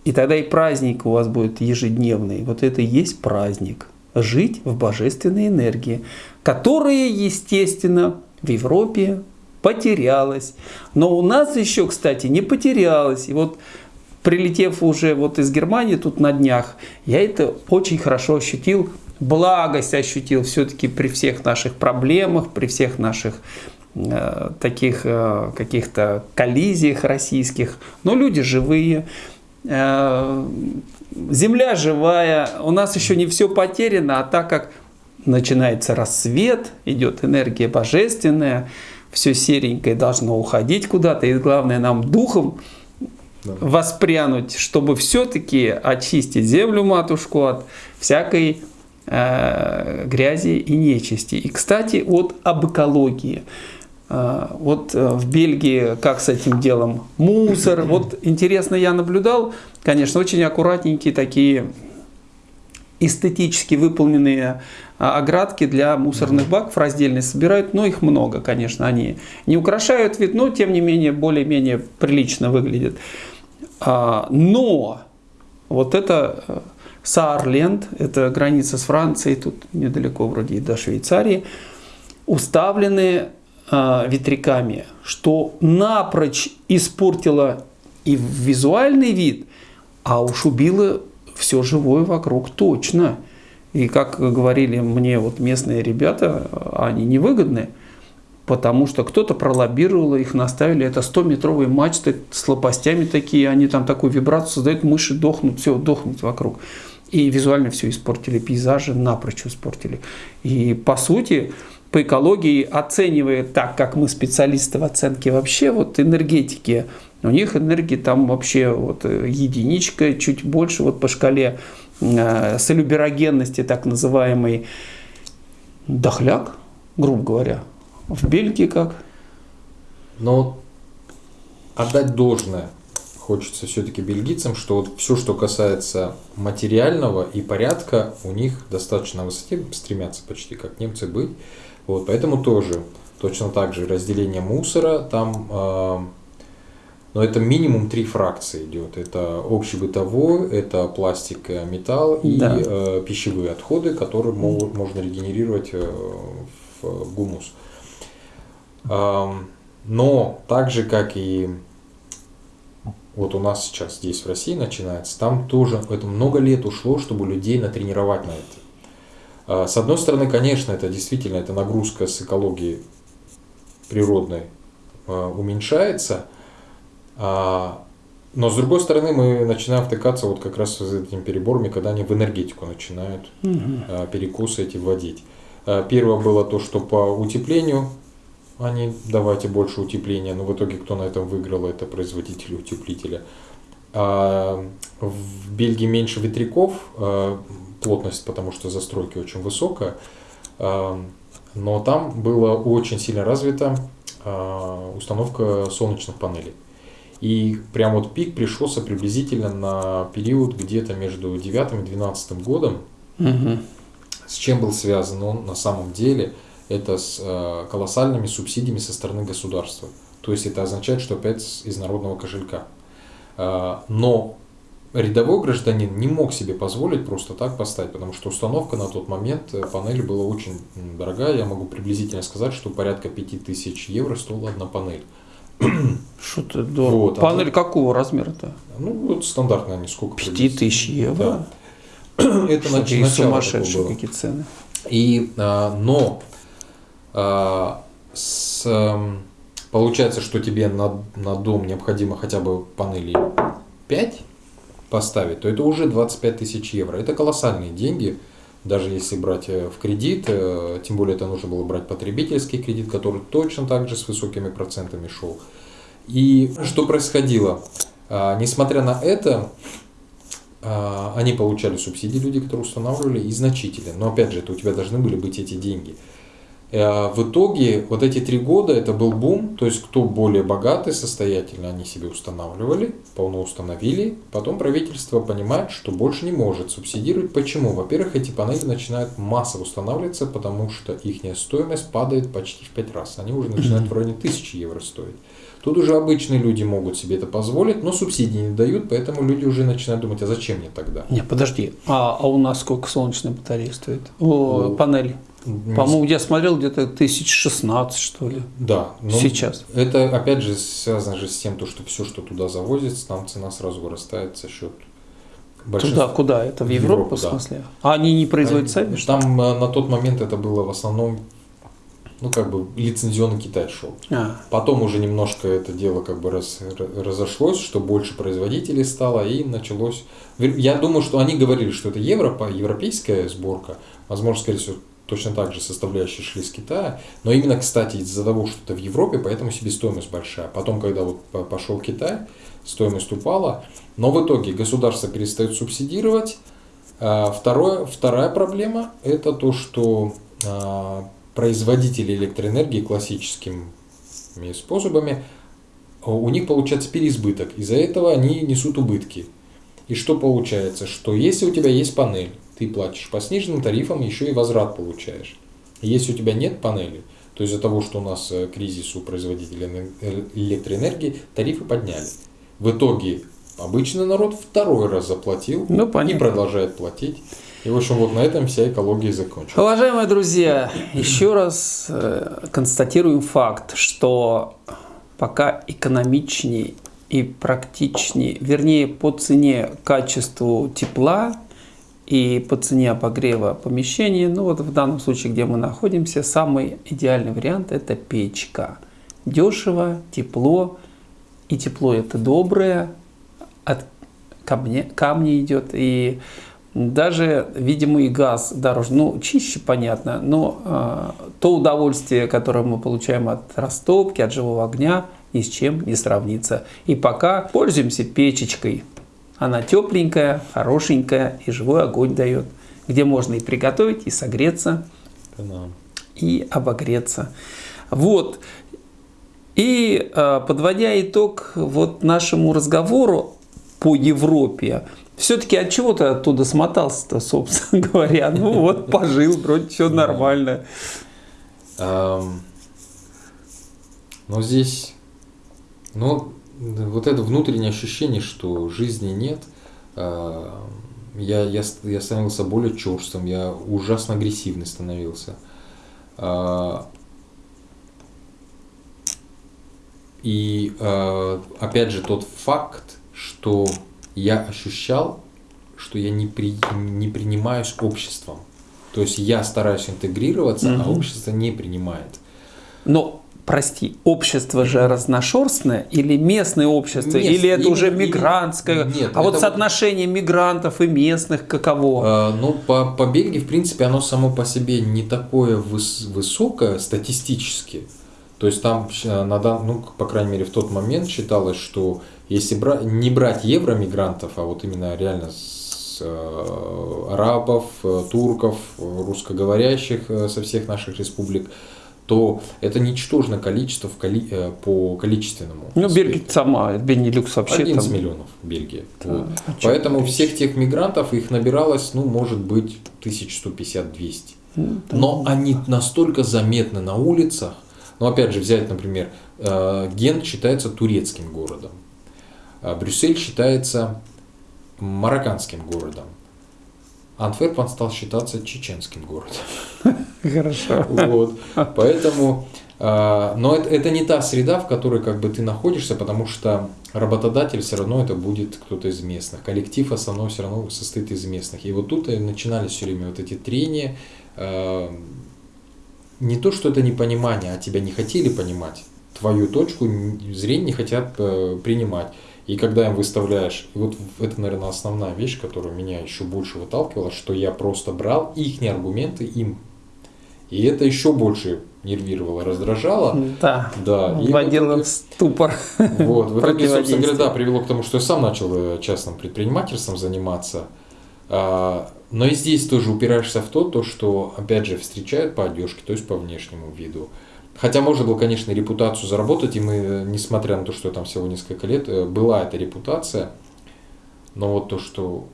И тогда и праздник у вас будет ежедневный. Вот это и есть праздник жить в божественной энергии, которая, естественно, в Европе потерялась. Но у нас еще, кстати, не потерялась. И вот прилетев уже вот из Германии тут на днях, я это очень хорошо ощутил, благость ощутил все-таки при всех наших проблемах, при всех наших э, таких э, каких-то коллизиях российских. Но люди живые, э, земля живая, у нас еще не все потеряно, а так как начинается рассвет, идет энергия божественная, все серенькое должно уходить куда-то, и главное нам духом да. воспрянуть, чтобы все-таки очистить землю матушку от всякой э, грязи и нечисти. И, кстати, вот об экологии. Э, вот э, в Бельгии как с этим делом? Мусор. Вот интересно, я наблюдал, конечно, очень аккуратненькие такие эстетически выполненные а, оградки для мусорных баков раздельные собирают, но их много, конечно, они не украшают вид, но тем не менее более-менее прилично выглядят. А, но вот это э, Саарленд, это граница с Францией, тут недалеко вроде и до Швейцарии, уставлены а, ветряками, что напрочь испортило и визуальный вид, а уж убило все живое вокруг точно. И как говорили мне вот местные ребята, они невыгодны, потому что кто-то пролоббировал, их наставили, это 100-метровые мачты с лопастями такие, они там такую вибрацию создают, мыши дохнут, все, дохнут вокруг. И визуально все испортили, пейзажи напрочь испортили. И по сути, по экологии, оценивая так, как мы специалисты в оценке вообще вот энергетики, у них энергии там вообще вот единичка, чуть больше вот по шкале э, солюберогенности, так называемый дохляк, грубо говоря. В Бельгии как? Но отдать должное хочется все-таки бельгийцам, что вот все, что касается материального и порядка, у них достаточно на высоте стремятся почти как немцы быть. Вот, поэтому тоже точно так же разделение мусора, там, э, но это минимум три фракции идет. Это общебытовой, это пластик, металл и да. э, пищевые отходы, которые могут, можно регенерировать э, в гумус. Э, но так же, как и вот у нас сейчас здесь в России начинается, там тоже это много лет ушло, чтобы людей натренировать на это. А, с одной стороны, конечно, это действительно это нагрузка с экологии природной а, уменьшается, а, но с другой стороны мы начинаем втыкаться вот как раз с этими переборами, когда они в энергетику начинают угу. перекусы эти вводить. Первое было то, что по утеплению они давайте больше утепления, но в итоге кто на этом выиграл, это производители утеплителя. В Бельгии меньше ветряков, плотность, потому что застройки очень высокая, а, но там была очень сильно развита а, установка солнечных панелей. И прям вот пик пришелся приблизительно на период где-то между 9 и 12 годом. Мгм. С чем был связан он на самом деле? Это с э, колоссальными субсидиями со стороны государства. То есть это означает, что опять из народного кошелька. Э, но рядовой гражданин не мог себе позволить просто так поставить, потому что установка на тот момент э, панели была очень дорогая. Я могу приблизительно сказать, что порядка 5000 евро стоила одна панель. <clears throat> Что-то дорого. Вот, а Панель тут- какого размера-то? Ну, вот стандартно они сколько? Пяти приблизительно? тысяч евро? Да. <clears throat> Это Что, нач- начало сумасшедшие какие цены. И, а, но а, с, эм, получается, что тебе на, на дом необходимо хотя бы панелей 5 поставить, то это уже 25 тысяч евро. Это колоссальные деньги, даже если брать э, в кредит, э, тем более это нужно было брать потребительский кредит, который точно так же с высокими процентами шел. И что происходило? А, Несмотря на это, а, они получали субсидии, люди, которые устанавливали, и значительные. Но опять же, это у тебя должны были быть эти деньги. Э, В итоге вот эти три года это был бум, то есть кто более богатый, состоятельный, они себе устанавливали, полно установили. Потом правительство понимает, что больше не может субсидировать. Почему? Во-первых, эти панели начинают массово устанавливаться, потому что их стоимость падает почти в 5 раз. Они уже начинают в районе 1000 евро стоить. Тут уже обычные люди могут себе это позволить, но субсидии не дают, поэтому люди уже начинают думать, а зачем мне тогда? Не, подожди, а, а у нас сколько солнечная батарея стоит? О, Ну, панель. По-моему, я смотрел где-то 1016, что ли. Да, но Сейчас. Это опять же связано же с тем, то, что все, что туда завозится, там цена сразу вырастает за счет Туда, куда? Это в В Европу, Европу, в да. смысле? А они не производят сами? Там э, на тот момент это было в основном, ну как бы лицензионный Китай шел. А, Потом уже немножко это дело как бы раз- ра- разошлось, что больше производителей стало, и началось... Я думаю, что они говорили, что это Европа, европейская сборка, возможно, скорее всего, точно так же составляющие шли с Китая, но именно, кстати, из-за того, что это в Европе, поэтому себестоимость большая. Потом, когда вот по- пошел Китай, стоимость упала, но в итоге государство перестает субсидировать. А Второе, вторая проблема – это то, что а, производители электроэнергии классическими способами, а, у них получается переизбыток. Из-за этого они несут убытки. И что получается? Что если у тебя есть панель, ты платишь по сниженным тарифам, еще и возврат получаешь. Если у тебя нет панели, то из-за того, что у нас э, кризис у производителей э, электроэнергии, тарифы подняли. В итоге обычный народ второй раз заплатил Ну, и продолжает платить. И, в общем, вот на этом вся экология закончилась. Уважаемые друзья, еще раз э, констатируем факт, что пока экономичнее и практичнее, вернее по цене качеству тепла и по цене обогрева помещения, ну вот в данном случае, где мы находимся, самый идеальный вариант это печка. Дешево, тепло, и тепло это доброе, от камня, камня идет, и даже, видимо, и газ дороже. Ну, чище, понятно, но э, то удовольствие, которое мы получаем от растопки, от живого огня, ни с чем не сравнится. И пока пользуемся печечкой. Она тепленькая, хорошенькая, и живой огонь дает, где можно и приготовить, и согреться, Да. и обогреться. Вот. И э, подводя итог вот нашему разговору по Европе, все-таки от чего ты оттуда смотался-то, собственно <laughs> говоря? Ну вот, пожил, вроде все нормально. Но здесь, ну, вот это внутреннее ощущение, что жизни нет, а, я, я, я становился более черствым, я ужасно агрессивный становился. А, И а, опять же тот факт, что я ощущал, что я не, при, не принимаюсь обществом. То есть я стараюсь интегрироваться, а Мгм. общество не принимает. Но, прости, общество же разношерстное или местное общество, Мест- или это уже именно- мигрантское? Нет, а вот это вот- соотношение мигрантов и местных каково? А, ну, по, по Бельгии, в принципе, оно само по себе не такое выс- высокое статистически. То есть там, на дан, ну, по крайней мере, в тот момент считалось, что если бра не брать евромигрантов, а вот именно реально с э, арабов, э, турков, русскоговорящих э, со всех наших республик, то это ничтожное количество в коли, э, по количественному. Ну, Бельгия сама, Бенилюкс вообще 11 там... миллионов Бельгия. Да, вот. а Поэтому чё всех тех мигрантов, их набиралось, ну, может быть, 1150-200. Ну, да. Но они настолько заметны на улицах, ну, опять же, взять, например, э, Гент считается турецким городом, а Брюссель считается марокканским городом, Антверпен стал считаться чеченским городом. <laughs> Хорошо. Вот. <laughs> Поэтому, э, но это, это не та среда, в которой как бы ты находишься, потому что работодатель все равно это будет кто-то из местных. Коллектив основной все равно состоит из местных. И вот тут и начинались все время вот эти трения. Э, не то, что это непонимание, а тебя не хотели понимать. Твою точку зрения не хотят э, принимать. И когда им выставляешь, и вот это, наверное, основная вещь, которая меня еще больше выталкивала, что я просто брал их аргументы им. И это еще больше нервировало, раздражало. Да, да. вводило в ступор. Вот, в итоге, собственно говоря, да, привело к тому, что я сам начал э, частным предпринимательством заниматься. А, но и здесь тоже упираешься в то, то, что, опять же, встречают по одежке, то есть по внешнему виду. Хотя можно было, конечно, репутацию заработать, и мы, несмотря на то, что там всего несколько лет, э, была эта репутация, но вот то, что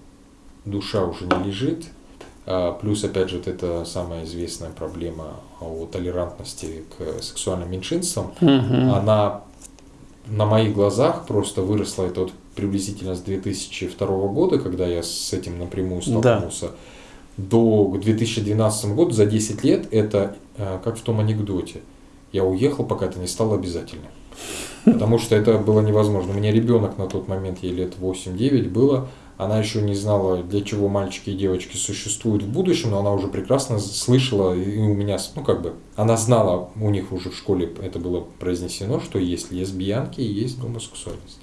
душа уже не лежит, а, плюс, опять же, вот эта самая известная проблема о толерантности к сексуальным меньшинствам, Угу. она на моих глазах просто выросла, это вот приблизительно с 2002 года, когда я с этим напрямую столкнулся, да. до 2012 года, за 10 лет, это э, как в том анекдоте – я уехал, пока это не стало обязательным. Потому что это было невозможно. У меня ребенок на тот момент, ей лет 8-9 было, она еще не знала, для чего мальчики и девочки существуют в будущем, но она уже прекрасно слышала, и у меня, ну как бы, она знала, у них уже в школе это было произнесено, что есть лесбиянки и есть гомосексуальность.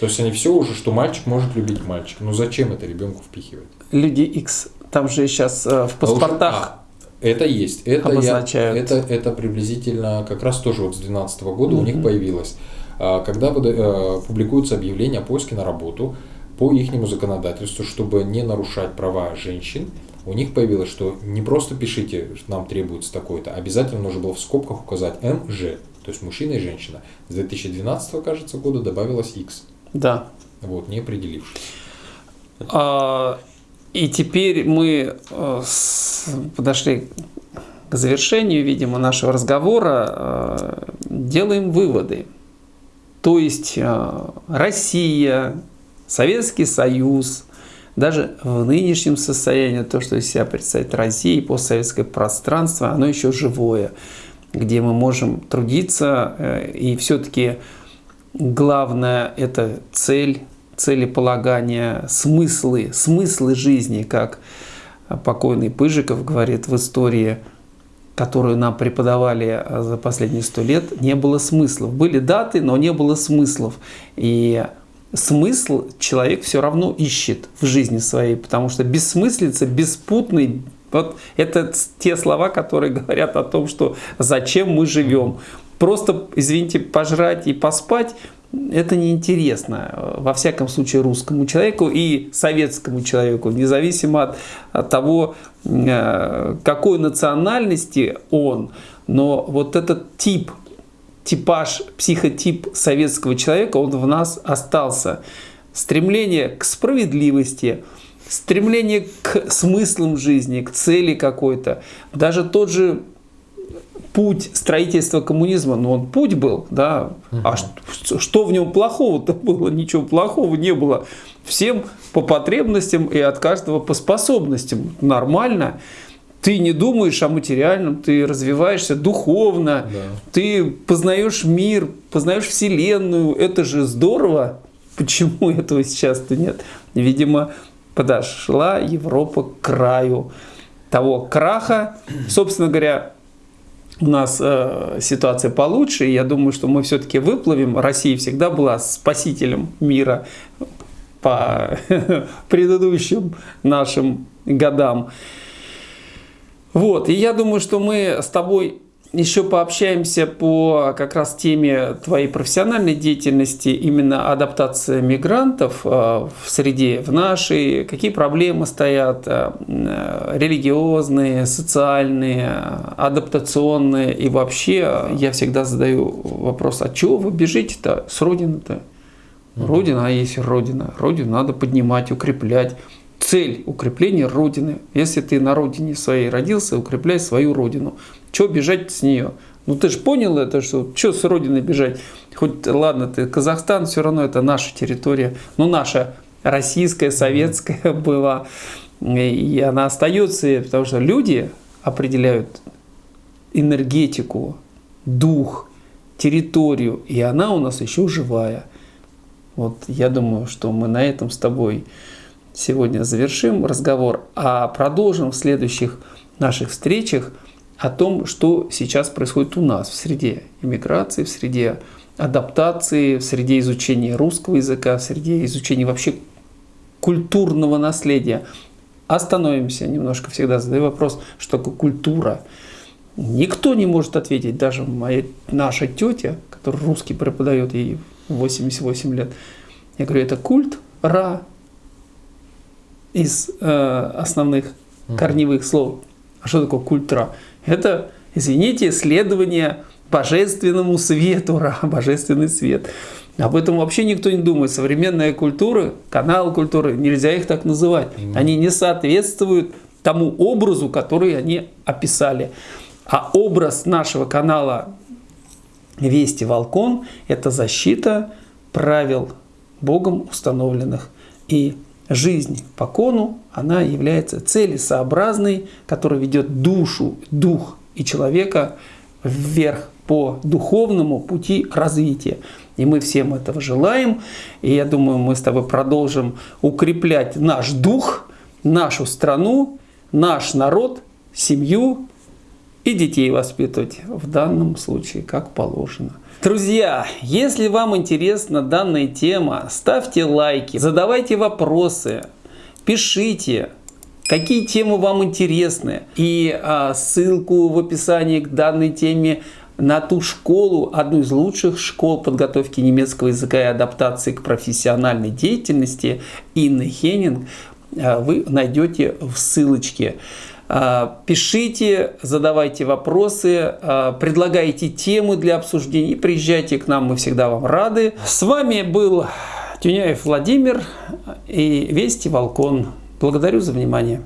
То есть они все уже, что мальчик может любить мальчика. Ну зачем это ребенку впихивать? Люди X, там же сейчас э, в паспортах... Это есть. Это, я, это, это приблизительно как раз тоже вот с 2012 года mm-hmm. у них появилось. А, когда э, публикуются объявления о поиске на работу по ихнему законодательству, чтобы не нарушать права женщин, у них появилось, что не просто пишите, что нам требуется такое-то, обязательно нужно было в скобках указать МЖ, то есть мужчина и женщина. С 2012, кажется, года добавилось X. Да. Вот, не определившись. А, и теперь мы э, подошли к завершению, видимо, нашего разговора, э, делаем выводы. То есть э, Россия, Советский Союз, даже в нынешнем состоянии, то, что из себя представляет Россия, постсоветское пространство, оно еще живое, где мы можем трудиться, и все-таки главное – это цель, целеполагания, смыслы, смыслы жизни, как покойный Пыжиков говорит в истории, которую нам преподавали за последние сто лет, не было смыслов. Были даты, но не было смыслов. И смысл человек все равно ищет в жизни своей, потому что бессмыслица, беспутный, вот это те слова, которые <laughs> говорят о том, что зачем мы живем. Просто, извините, пожрать и поспать это неинтересно, э, во всяком случае, русскому человеку и советскому человеку, независимо от, того, э, какой национальности он. Но вот этот тип, типаж, психотип советского человека, он в нас остался. Стремление к справедливости, стремление к смыслам жизни, к цели какой-то. Даже тот же путь строительства коммунизма, ну он путь был, да, угу. а что, что в нем плохого-то <laughs> было? Ничего плохого не было. Всем по потребностям и от каждого по способностям. Нормально. Ты не думаешь о материальном, ты развиваешься духовно, да. ты познаешь мир, познаешь Вселенную. Это же здорово. Почему этого сейчас-то нет? Видимо, подошла Европа к краю того краха. Собственно говоря, у нас э, ситуация получше, и я думаю, что мы все-таки выплывем. Россия всегда была спасителем мира по <laughs> предыдущим нашим годам. Вот, и я думаю, что мы с тобой еще пообщаемся по как раз теме твоей профессиональной деятельности, именно адаптация мигрантов э, в среде, в нашей, какие проблемы стоят, э, религиозные, социальные, адаптационные. И вообще я всегда задаю вопрос, а чего вы бежите-то с родины-то? Родина, а есть Родина. Родину надо поднимать, укреплять. Цель укрепления Родины. Если ты на родине своей родился, укрепляй свою Родину. Чего бежать с нее? Ну ты же понял это, что что с Родины бежать? Хоть, ладно, ты Казахстан, все равно это наша территория. Ну, наша российская, советская <laughs> была. И она остается, потому что люди определяют энергетику, дух, территорию, и она у нас еще живая. Вот я думаю, что мы на этом с тобой сегодня завершим разговор, а продолжим в следующих наших встречах о том, что сейчас происходит у нас в среде иммиграции, в среде адаптации, в среде изучения русского языка, в среде изучения вообще культурного наследия. Остановимся немножко, всегда задаю вопрос, что такое культура. Никто не может ответить, даже моя, наша тетя, которая русский преподает, ей 88 лет. Я говорю, это культ Ра из э, основных корневых слов. А что такое культ Ра? Это, извините, следование божественному свету божественный свет. Об этом вообще никто не думает. Современная культура, канал культуры, нельзя их так называть. Они не соответствуют тому образу, который они описали. А образ нашего канала Вести Волкон – это защита правил Богом установленных. И жизнь по кону, она является целесообразной, которая ведет душу, дух и человека вверх по духовному пути развития. И мы всем этого желаем. И я думаю, мы с тобой продолжим укреплять наш дух, нашу страну, наш народ, семью и детей воспитывать в данном случае как положено. Друзья, если вам интересна данная тема, ставьте лайки, задавайте вопросы, пишите, какие темы вам интересны. И а, ссылку в описании к данной теме на ту школу, одну из лучших школ подготовки немецкого языка и адаптации к профессиональной деятельности Инны Хеннинг, а, вы найдете в ссылочке. А, пишите, задавайте вопросы, а, предлагайте темы для обсуждений, приезжайте к нам, мы всегда вам рады. С вами был Тюняев Владимир и Вести Волкон. Благодарю за внимание.